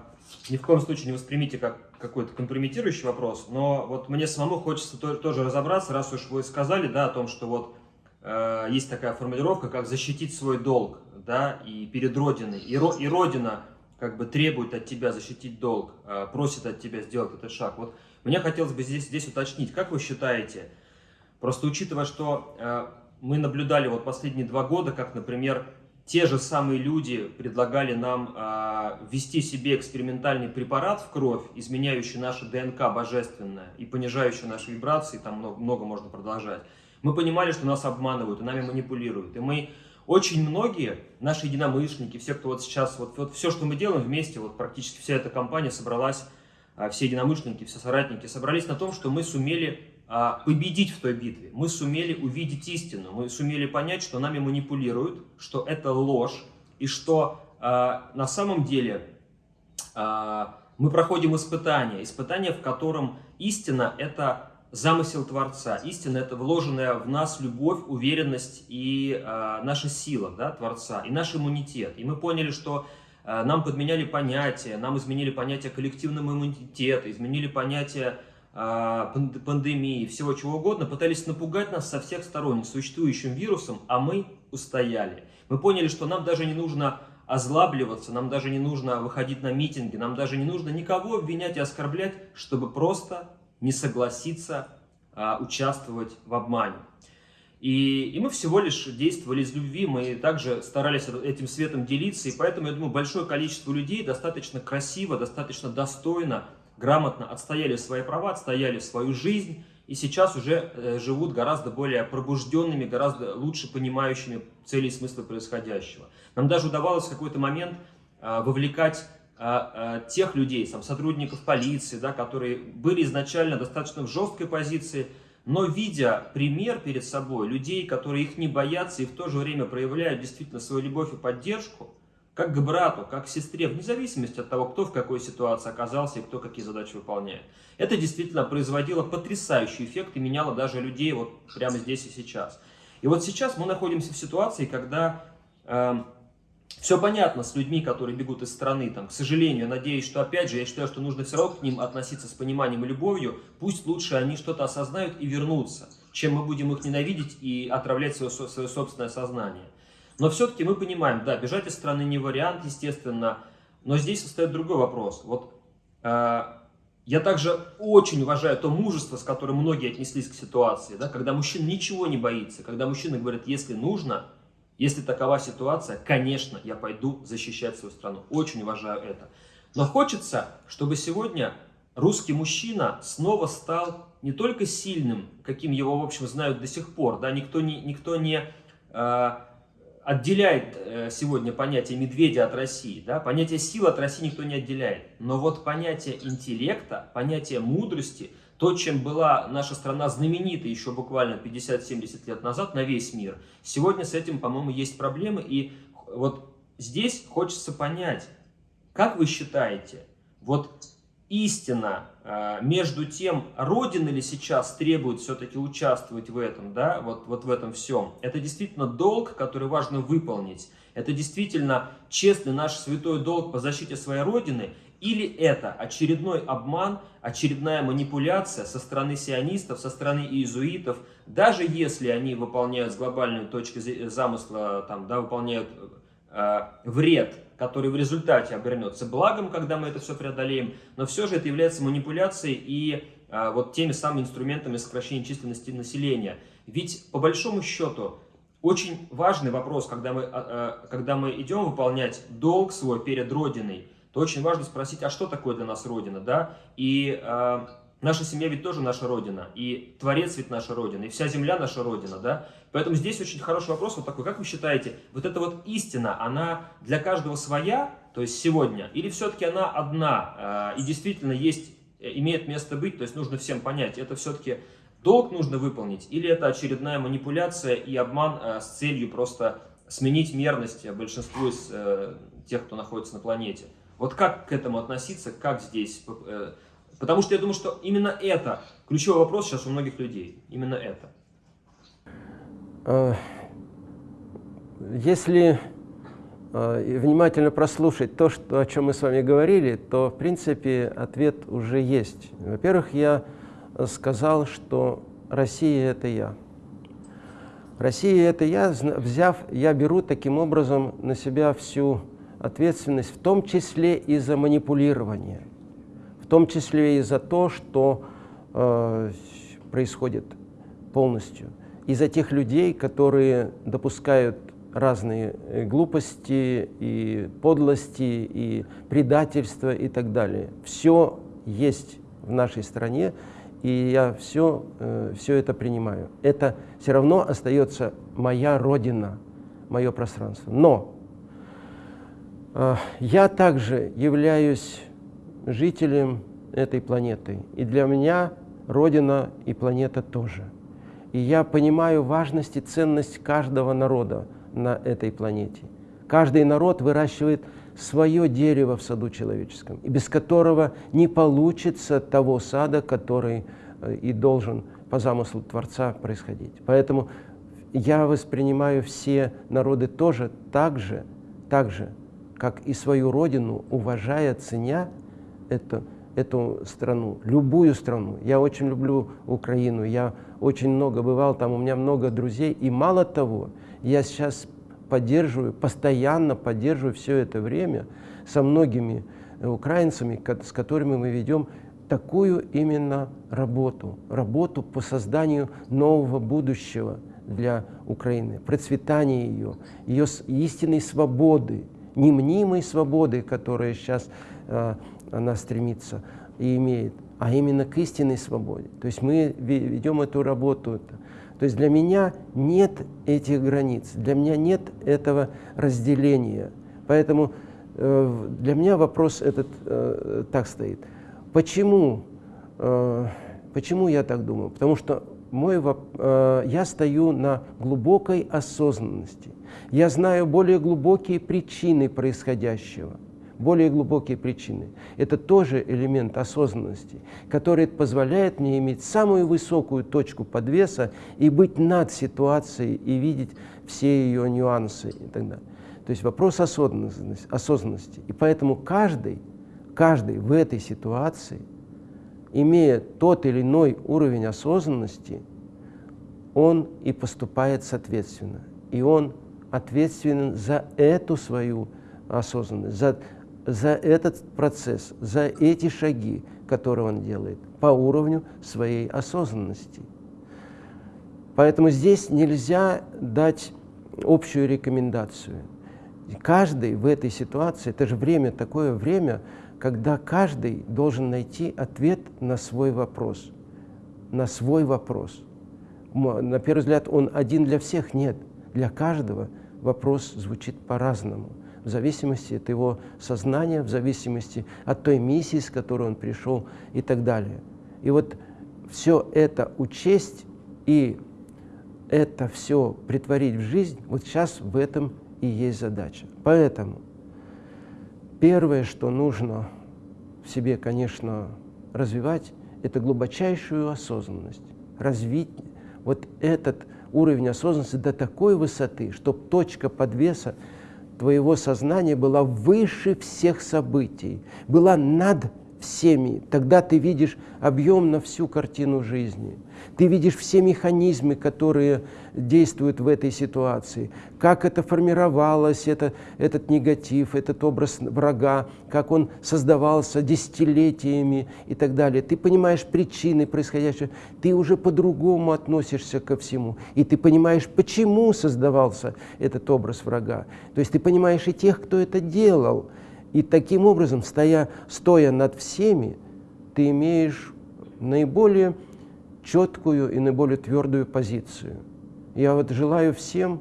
ни в коем случае не воспримите как какой-то компрометирующий вопрос, но вот мне самому хочется тоже разобраться, раз уж вы сказали, да, о том, что вот э, есть такая формулировка, как защитить свой долг, да, и перед Родиной, и, ро, и Родина как бы требует от тебя защитить долг, э, просит от тебя сделать этот шаг. Вот мне хотелось бы здесь, здесь уточнить, как вы считаете, просто учитывая, что э, мы наблюдали вот последние два года, как, например, те же самые люди предлагали нам ввести себе экспериментальный препарат в кровь, изменяющий наше ДНК божественное и понижающий наши вибрации, там много, много можно продолжать. Мы понимали, что нас обманывают и нами манипулируют. И мы, очень многие, наши единомышленники, все, кто вот сейчас, вот, вот все, что мы делаем вместе, вот практически вся эта компания собралась, э, все единомышленники, все соратники собрались на том, что мы сумели а, победить в той битве. Мы сумели увидеть истину, мы сумели понять, что нами манипулируют, что это ложь, и что а, на самом деле а, мы проходим испытание, испытание, в котором истина – это замысел Творца, истина – это вложенная в нас любовь, уверенность и наша сила да, Творца, и наш иммунитет. И мы поняли, что нам подменяли понятия, нам изменили понятие коллективного иммунитета, изменили понятие а, пандемии, всего чего угодно, пытались напугать нас со всех сторон существующим вирусом, а мы устояли. Мы поняли, что нам даже не нужно озлабливаться, нам даже не нужно выходить на митинги, нам даже не нужно никого обвинять и оскорблять, чтобы просто не согласиться а, участвовать в обмане. И, и мы всего лишь действовали из любви, мы также старались этим светом делиться, и поэтому, я думаю, большое количество людей достаточно красиво, достаточно достойно грамотно отстояли свои права, отстояли свою жизнь, и сейчас уже э, живут гораздо более пробужденными, гораздо лучше понимающими цели и смыслы происходящего. Нам даже удавалось в какой-то момент э, вовлекать тех людей, там, сотрудников полиции, да, которые были изначально достаточно в жесткой позиции, но видя пример перед собой людей, которые их не боятся и в то же время проявляют действительно свою любовь и поддержку, как к брату, как к сестре, вне зависимости от того, кто в какой ситуации оказался и кто какие задачи выполняет. Это действительно производило потрясающий эффект и меняло даже людей вот прямо здесь и сейчас. И вот сейчас мы находимся в ситуации, когда э, все понятно с людьми, которые бегут из страны, там, к сожалению, надеюсь, что опять же, я считаю, что нужно все равно к ним относиться с пониманием и любовью, пусть лучше они что-то осознают и вернутся, чем мы будем их ненавидеть и отравлять свое, свое собственное сознание. Но все-таки мы понимаем, да, бежать из страны не вариант, естественно, но здесь встает другой вопрос. Вот э, я также очень уважаю то мужество, с которым многие отнеслись к ситуации, да, когда мужчина ничего не боится, когда мужчина говорит, если нужно, если такова ситуация, конечно, я пойду защищать свою страну. Очень уважаю это. Но хочется, чтобы сегодня русский мужчина снова стал не только сильным, каким его, в общем, знают до сих пор, да, никто не, никто не э, отделяет э, сегодня понятие медведя от России. Да? Понятие силы от России никто не отделяет. Но вот понятие интеллекта, понятие мудрости, то, чем была наша страна знаменита еще буквально 50-70 лет назад на весь мир, сегодня с этим, по-моему, есть проблемы. И вот здесь хочется понять, как вы считаете, вот истина а, между тем, Родина ли сейчас требует все-таки участвовать в этом, да, вот, вот в этом всем. Это действительно долг, который важно выполнить. Это действительно честный наш святой долг по защите своей Родины. Или это очередной обман, очередная манипуляция со стороны сионистов, со стороны иезуитов, даже если они выполняют с глобальной точки замысла, там, да, выполняют э, вред который в результате обернется благом, когда мы это все преодолеем, но все же это является манипуляцией и а, вот теми самыми инструментами сокращения численности населения. Ведь по большому счету очень важный вопрос, когда мы, а, а, когда мы идем выполнять долг свой перед Родиной, то очень важно спросить, а что такое для нас Родина, да? И а, Наша семья ведь тоже наша Родина, и Творец ведь наша Родина, и вся земля наша Родина, да? Поэтому здесь очень хороший вопрос вот такой, как вы считаете, вот эта вот истина, она для каждого своя, то есть сегодня, или все-таки она одна, э, и действительно есть, э, имеет место быть, то есть нужно всем понять, это все-таки долг нужно выполнить, или это очередная манипуляция и обман э, с целью просто сменить мерность большинству из тех, кто находится на планете. Вот как к этому относиться, как здесь Потому что я думаю, что именно это ключевой вопрос сейчас у многих людей. Именно это. Э, если э, и внимательно прослушать то, что, о чем мы с вами говорили, то, в принципе, ответ уже есть. Во-первых, я сказал, что Россия – это я. Россия – это я, взяв, я беру таким образом на себя всю ответственность, в том числе и за манипулирование, в том числе и за то, что э, происходит полностью, и за тех людей, которые допускают разные э, глупости и подлости, и предательства и так далее. Все есть в нашей стране, и я все, э, все это принимаю. Это все равно остается моя родина, мое пространство. Но я также являюсь жителем этой планеты, и для меня родина и планета тоже. И я понимаю важность и ценность каждого народа на этой планете. Каждый народ выращивает свое дерево в саду человеческом, и без которого не получится того сада, который э, и должен по замыслу Творца происходить. Поэтому я воспринимаю все народы тоже так же, так же, как и свою родину, уважая, ценя это, эту страну, любую страну. Я очень люблю Украину, я очень много бывал там, у меня много друзей. И мало того, я сейчас поддерживаю, постоянно поддерживаю все это время со многими украинцами, с которыми мы ведем такую именно работу, работу по созданию нового будущего для Украины, процветания ее, ее истинной свободы, немнимой свободы, которая сейчас э, она стремится и имеет, а именно к истинной свободе. То есть мы ведем эту работу то есть для меня нет этих границ, для меня нет этого разделения. Поэтому э, для меня вопрос этот э, так стоит. Почему, э, почему я так думаю? Потому что мой, э, я стою на глубокой осознанности. Я знаю более глубокие причины происходящего более глубокие причины. Это тоже элемент осознанности, который позволяет мне иметь самую высокую точку подвеса и быть над ситуацией и видеть все ее нюансы и так далее. То есть вопрос осознанности. осознанности. И поэтому каждый, каждый в этой ситуации, имея тот или иной уровень осознанности, он и поступает соответственно. И он ответственен за эту свою осознанность, за за этот процесс, за эти шаги, которые он делает по уровню своей осознанности. Поэтому здесь нельзя дать общую рекомендацию. Каждый в этой ситуации, это же время, такое время, когда каждый должен найти ответ на свой вопрос. На свой вопрос. На первый взгляд, он один для всех? Нет. Для каждого вопрос звучит по-разному в зависимости от его сознания, в зависимости от той миссии, с которой он пришел и так далее. И вот все это учесть и это все притворить в жизнь, вот сейчас в этом и есть задача. Поэтому первое, что нужно в себе, конечно, развивать, это глубочайшую осознанность. Развить вот этот уровень осознанности до такой высоты, чтобы точка подвеса твоего сознания была выше всех событий, была над всеми. Тогда ты видишь объемно всю картину жизни. Ты видишь все механизмы, которые действуют в этой ситуации, как это формировалось, это, этот негатив, этот образ врага, как он создавался десятилетиями и так далее. Ты понимаешь причины происходящего, ты уже по-другому относишься ко всему, и ты понимаешь, почему создавался этот образ врага. То есть ты понимаешь и тех, кто это делал, и таким образом, стоя, стоя над всеми, ты имеешь наиболее четкую и наиболее твердую позицию. Я вот желаю всем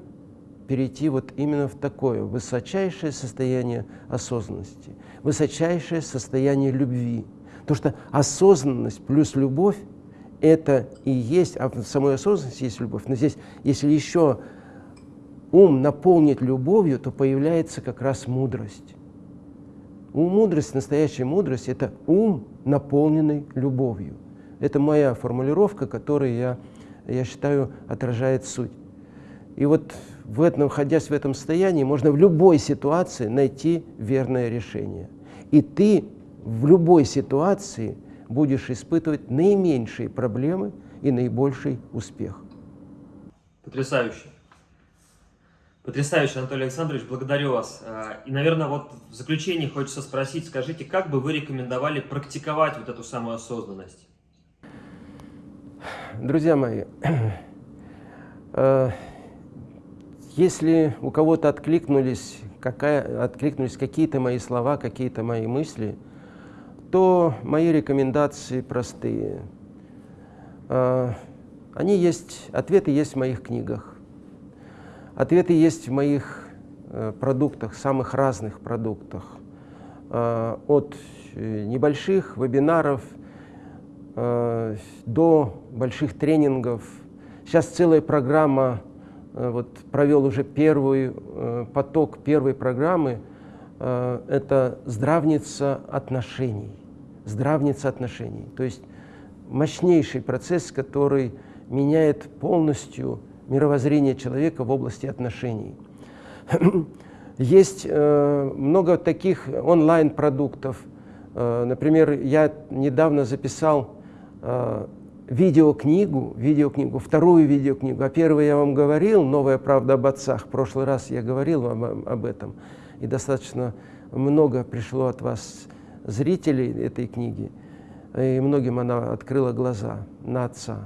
перейти вот именно в такое высочайшее состояние осознанности, высочайшее состояние любви. Потому что осознанность плюс любовь – это и есть, а в самой осознанности есть любовь. Но здесь, если еще ум наполнить любовью, то появляется как раз мудрость. У мудрость, настоящая мудрость – это ум, наполненный любовью. Это моя формулировка, которая, я, я считаю, отражает суть. И вот в этом, находясь в этом состоянии, можно в любой ситуации найти верное решение. И ты в любой ситуации будешь испытывать наименьшие проблемы и наибольший успех. Потрясающе. Потрясающе, Анатолий Александрович, благодарю вас. А, и, наверное, вот в заключение хочется спросить, скажите, как бы вы рекомендовали практиковать вот эту самую осознанность? Друзья мои, э, если у кого-то откликнулись, откликнулись какие-то мои слова, какие-то мои мысли, то мои рекомендации простые. Э, они есть, ответы есть в моих книгах. Ответы есть в моих э, продуктах, самых разных продуктах. От небольших вебинаров – Э, до больших тренингов. Сейчас целая программа, э, вот провел уже первый э, поток первой программы, это здравница отношений. Здравница отношений. То есть мощнейший процесс, который меняет полностью мировоззрение человека в области отношений. Есть много таких онлайн-продуктов. Например, я недавно записал э, видеокнигу, видеокнигу, вторую видеокнигу. А первую я вам говорил, «Новая правда об отцах». В прошлый раз я говорил вам об этом. И достаточно много пришло от вас зрителей этой книги. И многим она открыла глаза на отца.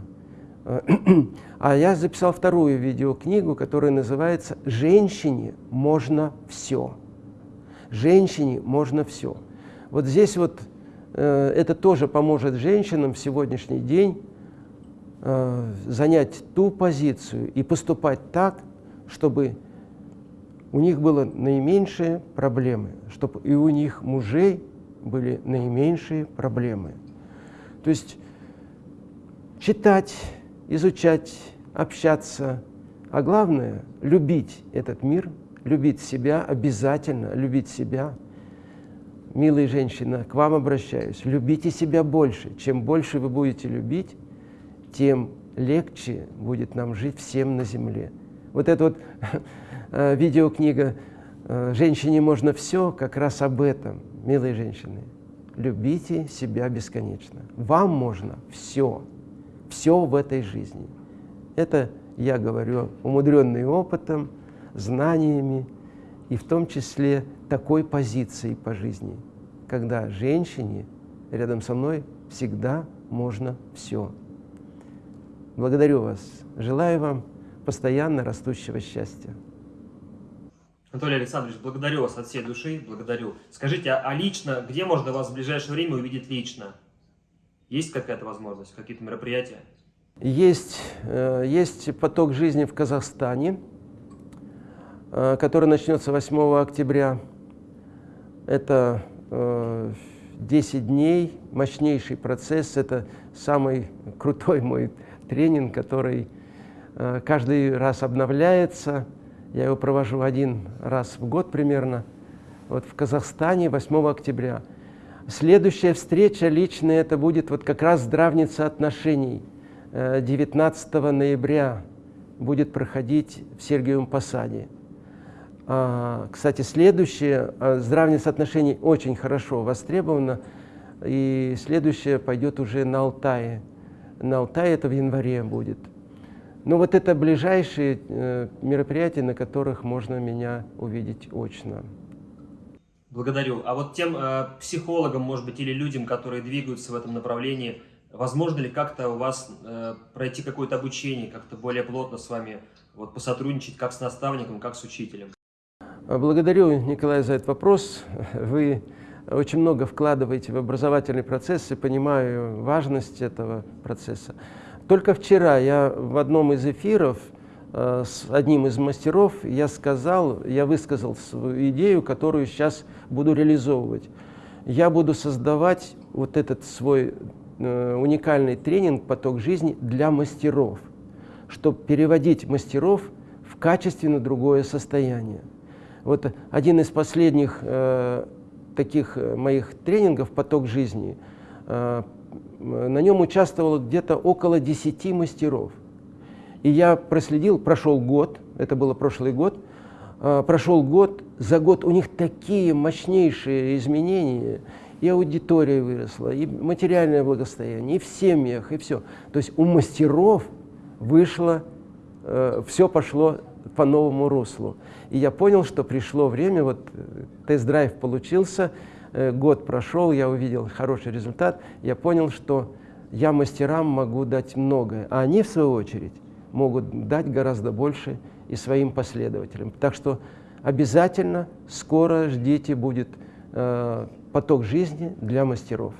А я записал вторую видеокнигу, которая называется «Женщине можно все». Женщине можно все. Вот здесь вот Э, это тоже поможет женщинам в сегодняшний день э, занять ту позицию и поступать так, чтобы у них было наименьшие проблемы, чтобы и у них мужей были наименьшие проблемы. То есть читать, изучать, общаться, а главное – любить этот мир, любить себя, обязательно любить себя – милые женщины, к вам обращаюсь, любите себя больше. Чем больше вы будете любить, тем легче будет нам жить всем на земле. Вот эта вот э, видеокнига э, «Женщине можно все» как раз об этом, милые женщины. Любите себя бесконечно. Вам можно все, все в этой жизни. Это я говорю умудренный опытом, знаниями и в том числе такой позицией по жизни, когда женщине рядом со мной всегда можно все. Благодарю вас. Желаю вам постоянно растущего счастья. Анатолий Александрович, благодарю вас от всей души, благодарю. Скажите, а, лично, где можно вас в ближайшее время увидеть лично? Есть какая-то возможность, какие-то мероприятия? Есть, э, есть поток жизни в Казахстане, э, который начнется 8 октября. Это 10 э, дней, мощнейший процесс. Это самый крутой мой тренинг, который каждый раз обновляется. Я его провожу один раз в год примерно. Вот в Казахстане 8 октября. Следующая встреча личная, это будет вот как раз здравница отношений. 19 э, ноября будет проходить в Сергиевом Посаде. А, кстати, следующее, а, здравница отношений очень хорошо востребовано, и следующее пойдет уже на Алтае. На Алтае это в январе будет. Но вот это ближайшие э, мероприятия, на которых можно меня увидеть очно. Благодарю. А вот тем э, психологам, может быть, или людям, которые двигаются в этом направлении, возможно ли как-то у вас э, пройти какое-то обучение, как-то более плотно с вами вот, посотрудничать, как с наставником, как с учителем? Благодарю, Николай, за этот вопрос. Вы очень много вкладываете в образовательный процесс и понимаю важность этого процесса. Только вчера я в одном из эфиров с одним из мастеров я сказал, я высказал свою идею, которую сейчас буду реализовывать. Я буду создавать вот этот свой э, уникальный тренинг «Поток жизни» для мастеров, чтобы переводить мастеров в качественно другое состояние. Вот один из последних э, таких э, моих тренингов «Поток жизни», э, на нем участвовало где-то около 10 мастеров. И я проследил, прошел год, это было прошлый год, а, прошел год, за год у них такие мощнейшие изменения, и аудитория выросла, и материальное благосостояние, и в семьях, и все. То есть у мастеров вышло, э, все пошло по новому руслу. И я понял, что пришло время, вот э, тест-драйв получился, э, год прошел, я увидел хороший результат, я понял, что я мастерам могу дать многое, а они, в свою очередь, могут дать гораздо больше и своим последователям. Так что обязательно скоро ждите, будет э, поток жизни для мастеров.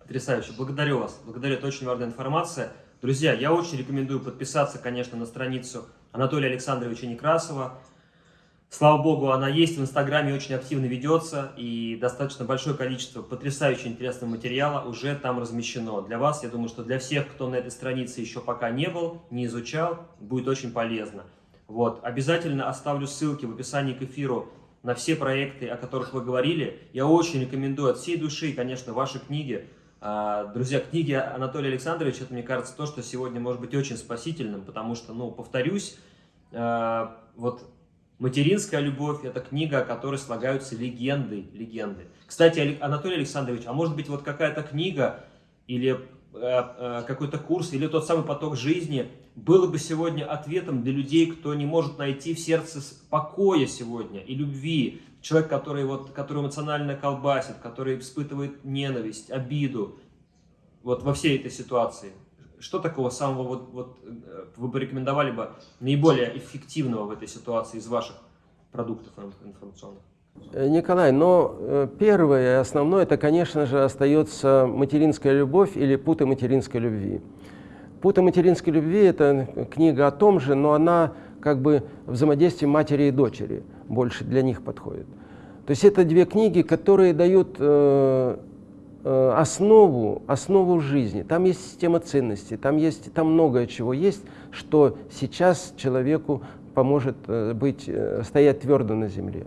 Потрясающе. Благодарю вас. Благодарю. Это очень важная информация. Друзья, я очень рекомендую подписаться, конечно, на страницу Анатолия Александровича Некрасова. Слава богу, она есть в Инстаграме, очень активно ведется, и достаточно большое количество потрясающе интересного материала уже там размещено. Для вас, я думаю, что для всех, кто на этой странице еще пока не был, не изучал, будет очень полезно. Вот. Обязательно оставлю ссылки в описании к эфиру на все проекты, о которых вы говорили. Я очень рекомендую от всей души, конечно, ваши книги. А, друзья, книги Анатолия Александровича, это, мне кажется, то, что сегодня может быть очень спасительным, потому что, ну, повторюсь, а, вот «Материнская любовь» — это книга, о которой слагаются легенды, легенды. Кстати, Анатолий Александрович, а может быть вот какая-то книга или Э, э, какой-то курс или тот самый поток жизни было бы сегодня ответом для людей, кто не может найти в сердце покоя сегодня и любви. Человек, который, вот, который эмоционально колбасит, который испытывает ненависть, обиду вот во всей этой ситуации. Что такого самого вот, вот э, вы порекомендовали бы наиболее эффективного в этой ситуации из ваших продуктов информационных? Э, Николай, но э, первое и основное, это, конечно же, остается материнская любовь или путы материнской любви. Путы материнской любви – это книга о том же, но она как бы взаимодействие матери и дочери больше для них подходит. То есть это две книги, которые дают основу, основу жизни. Там есть система ценностей, там, есть, там многое чего есть, что сейчас человеку поможет э, быть, э, стоять твердо на земле.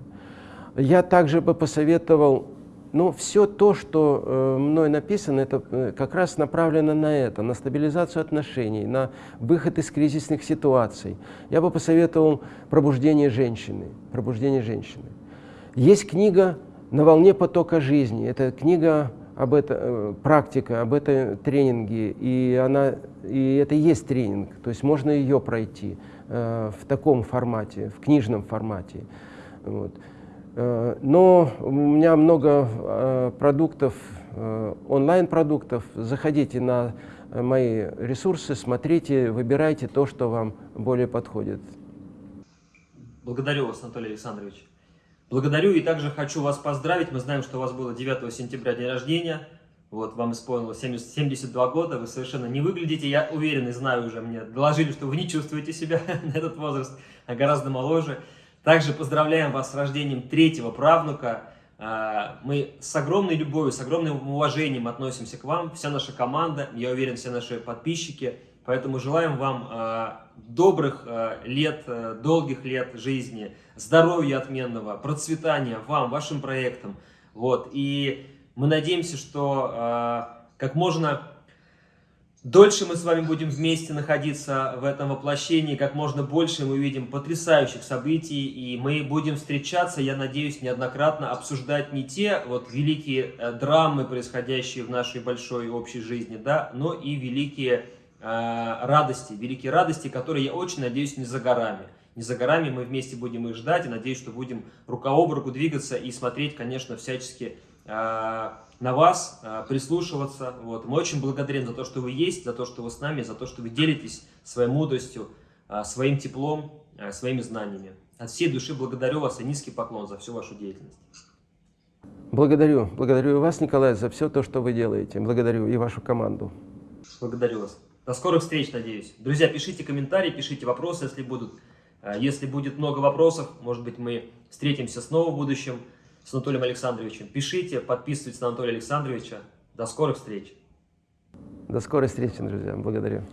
Я также бы посоветовал, ну, все то, что э, мной написано, это э, как раз направлено на это, на стабилизацию отношений, на выход из кризисных ситуаций. Я бы посоветовал «Пробуждение женщины». «Пробуждение женщины». Есть книга «На волне потока жизни». Это книга об этом, э, практика, об этом тренинге, и, она, и это и есть тренинг, то есть можно ее пройти э, в таком формате, в книжном формате. Вот. Э, но у меня много э, продуктов, онлайн-продуктов. Заходите на мои ресурсы, смотрите, выбирайте то, что вам более подходит. Благодарю вас, Анатолий Александрович. Благодарю и также хочу вас поздравить. Мы знаем, что у вас было 9 сентября день рождения. Вот, вам исполнилось 70, 72 года, вы совершенно не выглядите, я уверен и знаю уже, мне доложили, что вы не чувствуете себя на этот возраст, а гораздо моложе. Также поздравляем вас с рождением третьего правнука. А, мы с огромной любовью, с огромным уважением относимся к вам, вся наша команда, я уверен, все наши подписчики. Поэтому желаем вам а, добрых а, лет, долгих лет жизни, здоровья отменного, процветания вам, вашим проектам. Вот. И мы надеемся, что как можно Дольше мы с вами будем вместе находиться в этом воплощении, как можно больше мы увидим потрясающих событий, и мы будем встречаться, я надеюсь, неоднократно обсуждать не те вот великие э, драмы, происходящие в нашей большой общей жизни, да, но и великие э, радости, великие радости, которые, я очень надеюсь, не за горами. Не за горами мы вместе будем их ждать, и надеюсь, что будем рука об руку двигаться и смотреть, конечно, всячески э, на вас, а, прислушиваться. Вот. Мы очень благодарим за то, что вы есть, за то, что вы с нами, за то, что вы делитесь своей мудростью, своим теплом, своими знаниями. От всей души благодарю вас и низкий поклон за всю вашу деятельность. Благодарю. Благодарю вас, Николай, за все то, что вы делаете. Благодарю и вашу команду. Благодарю вас. До скорых встреч, надеюсь. Друзья, пишите комментарии, пишите вопросы, если будут. Если будет много вопросов, может быть, мы встретимся снова в будущем с Анатолием Александровичем. Пишите, подписывайтесь на Анатолия Александровича. До скорых встреч. До скорой встречи, друзья. Благодарю.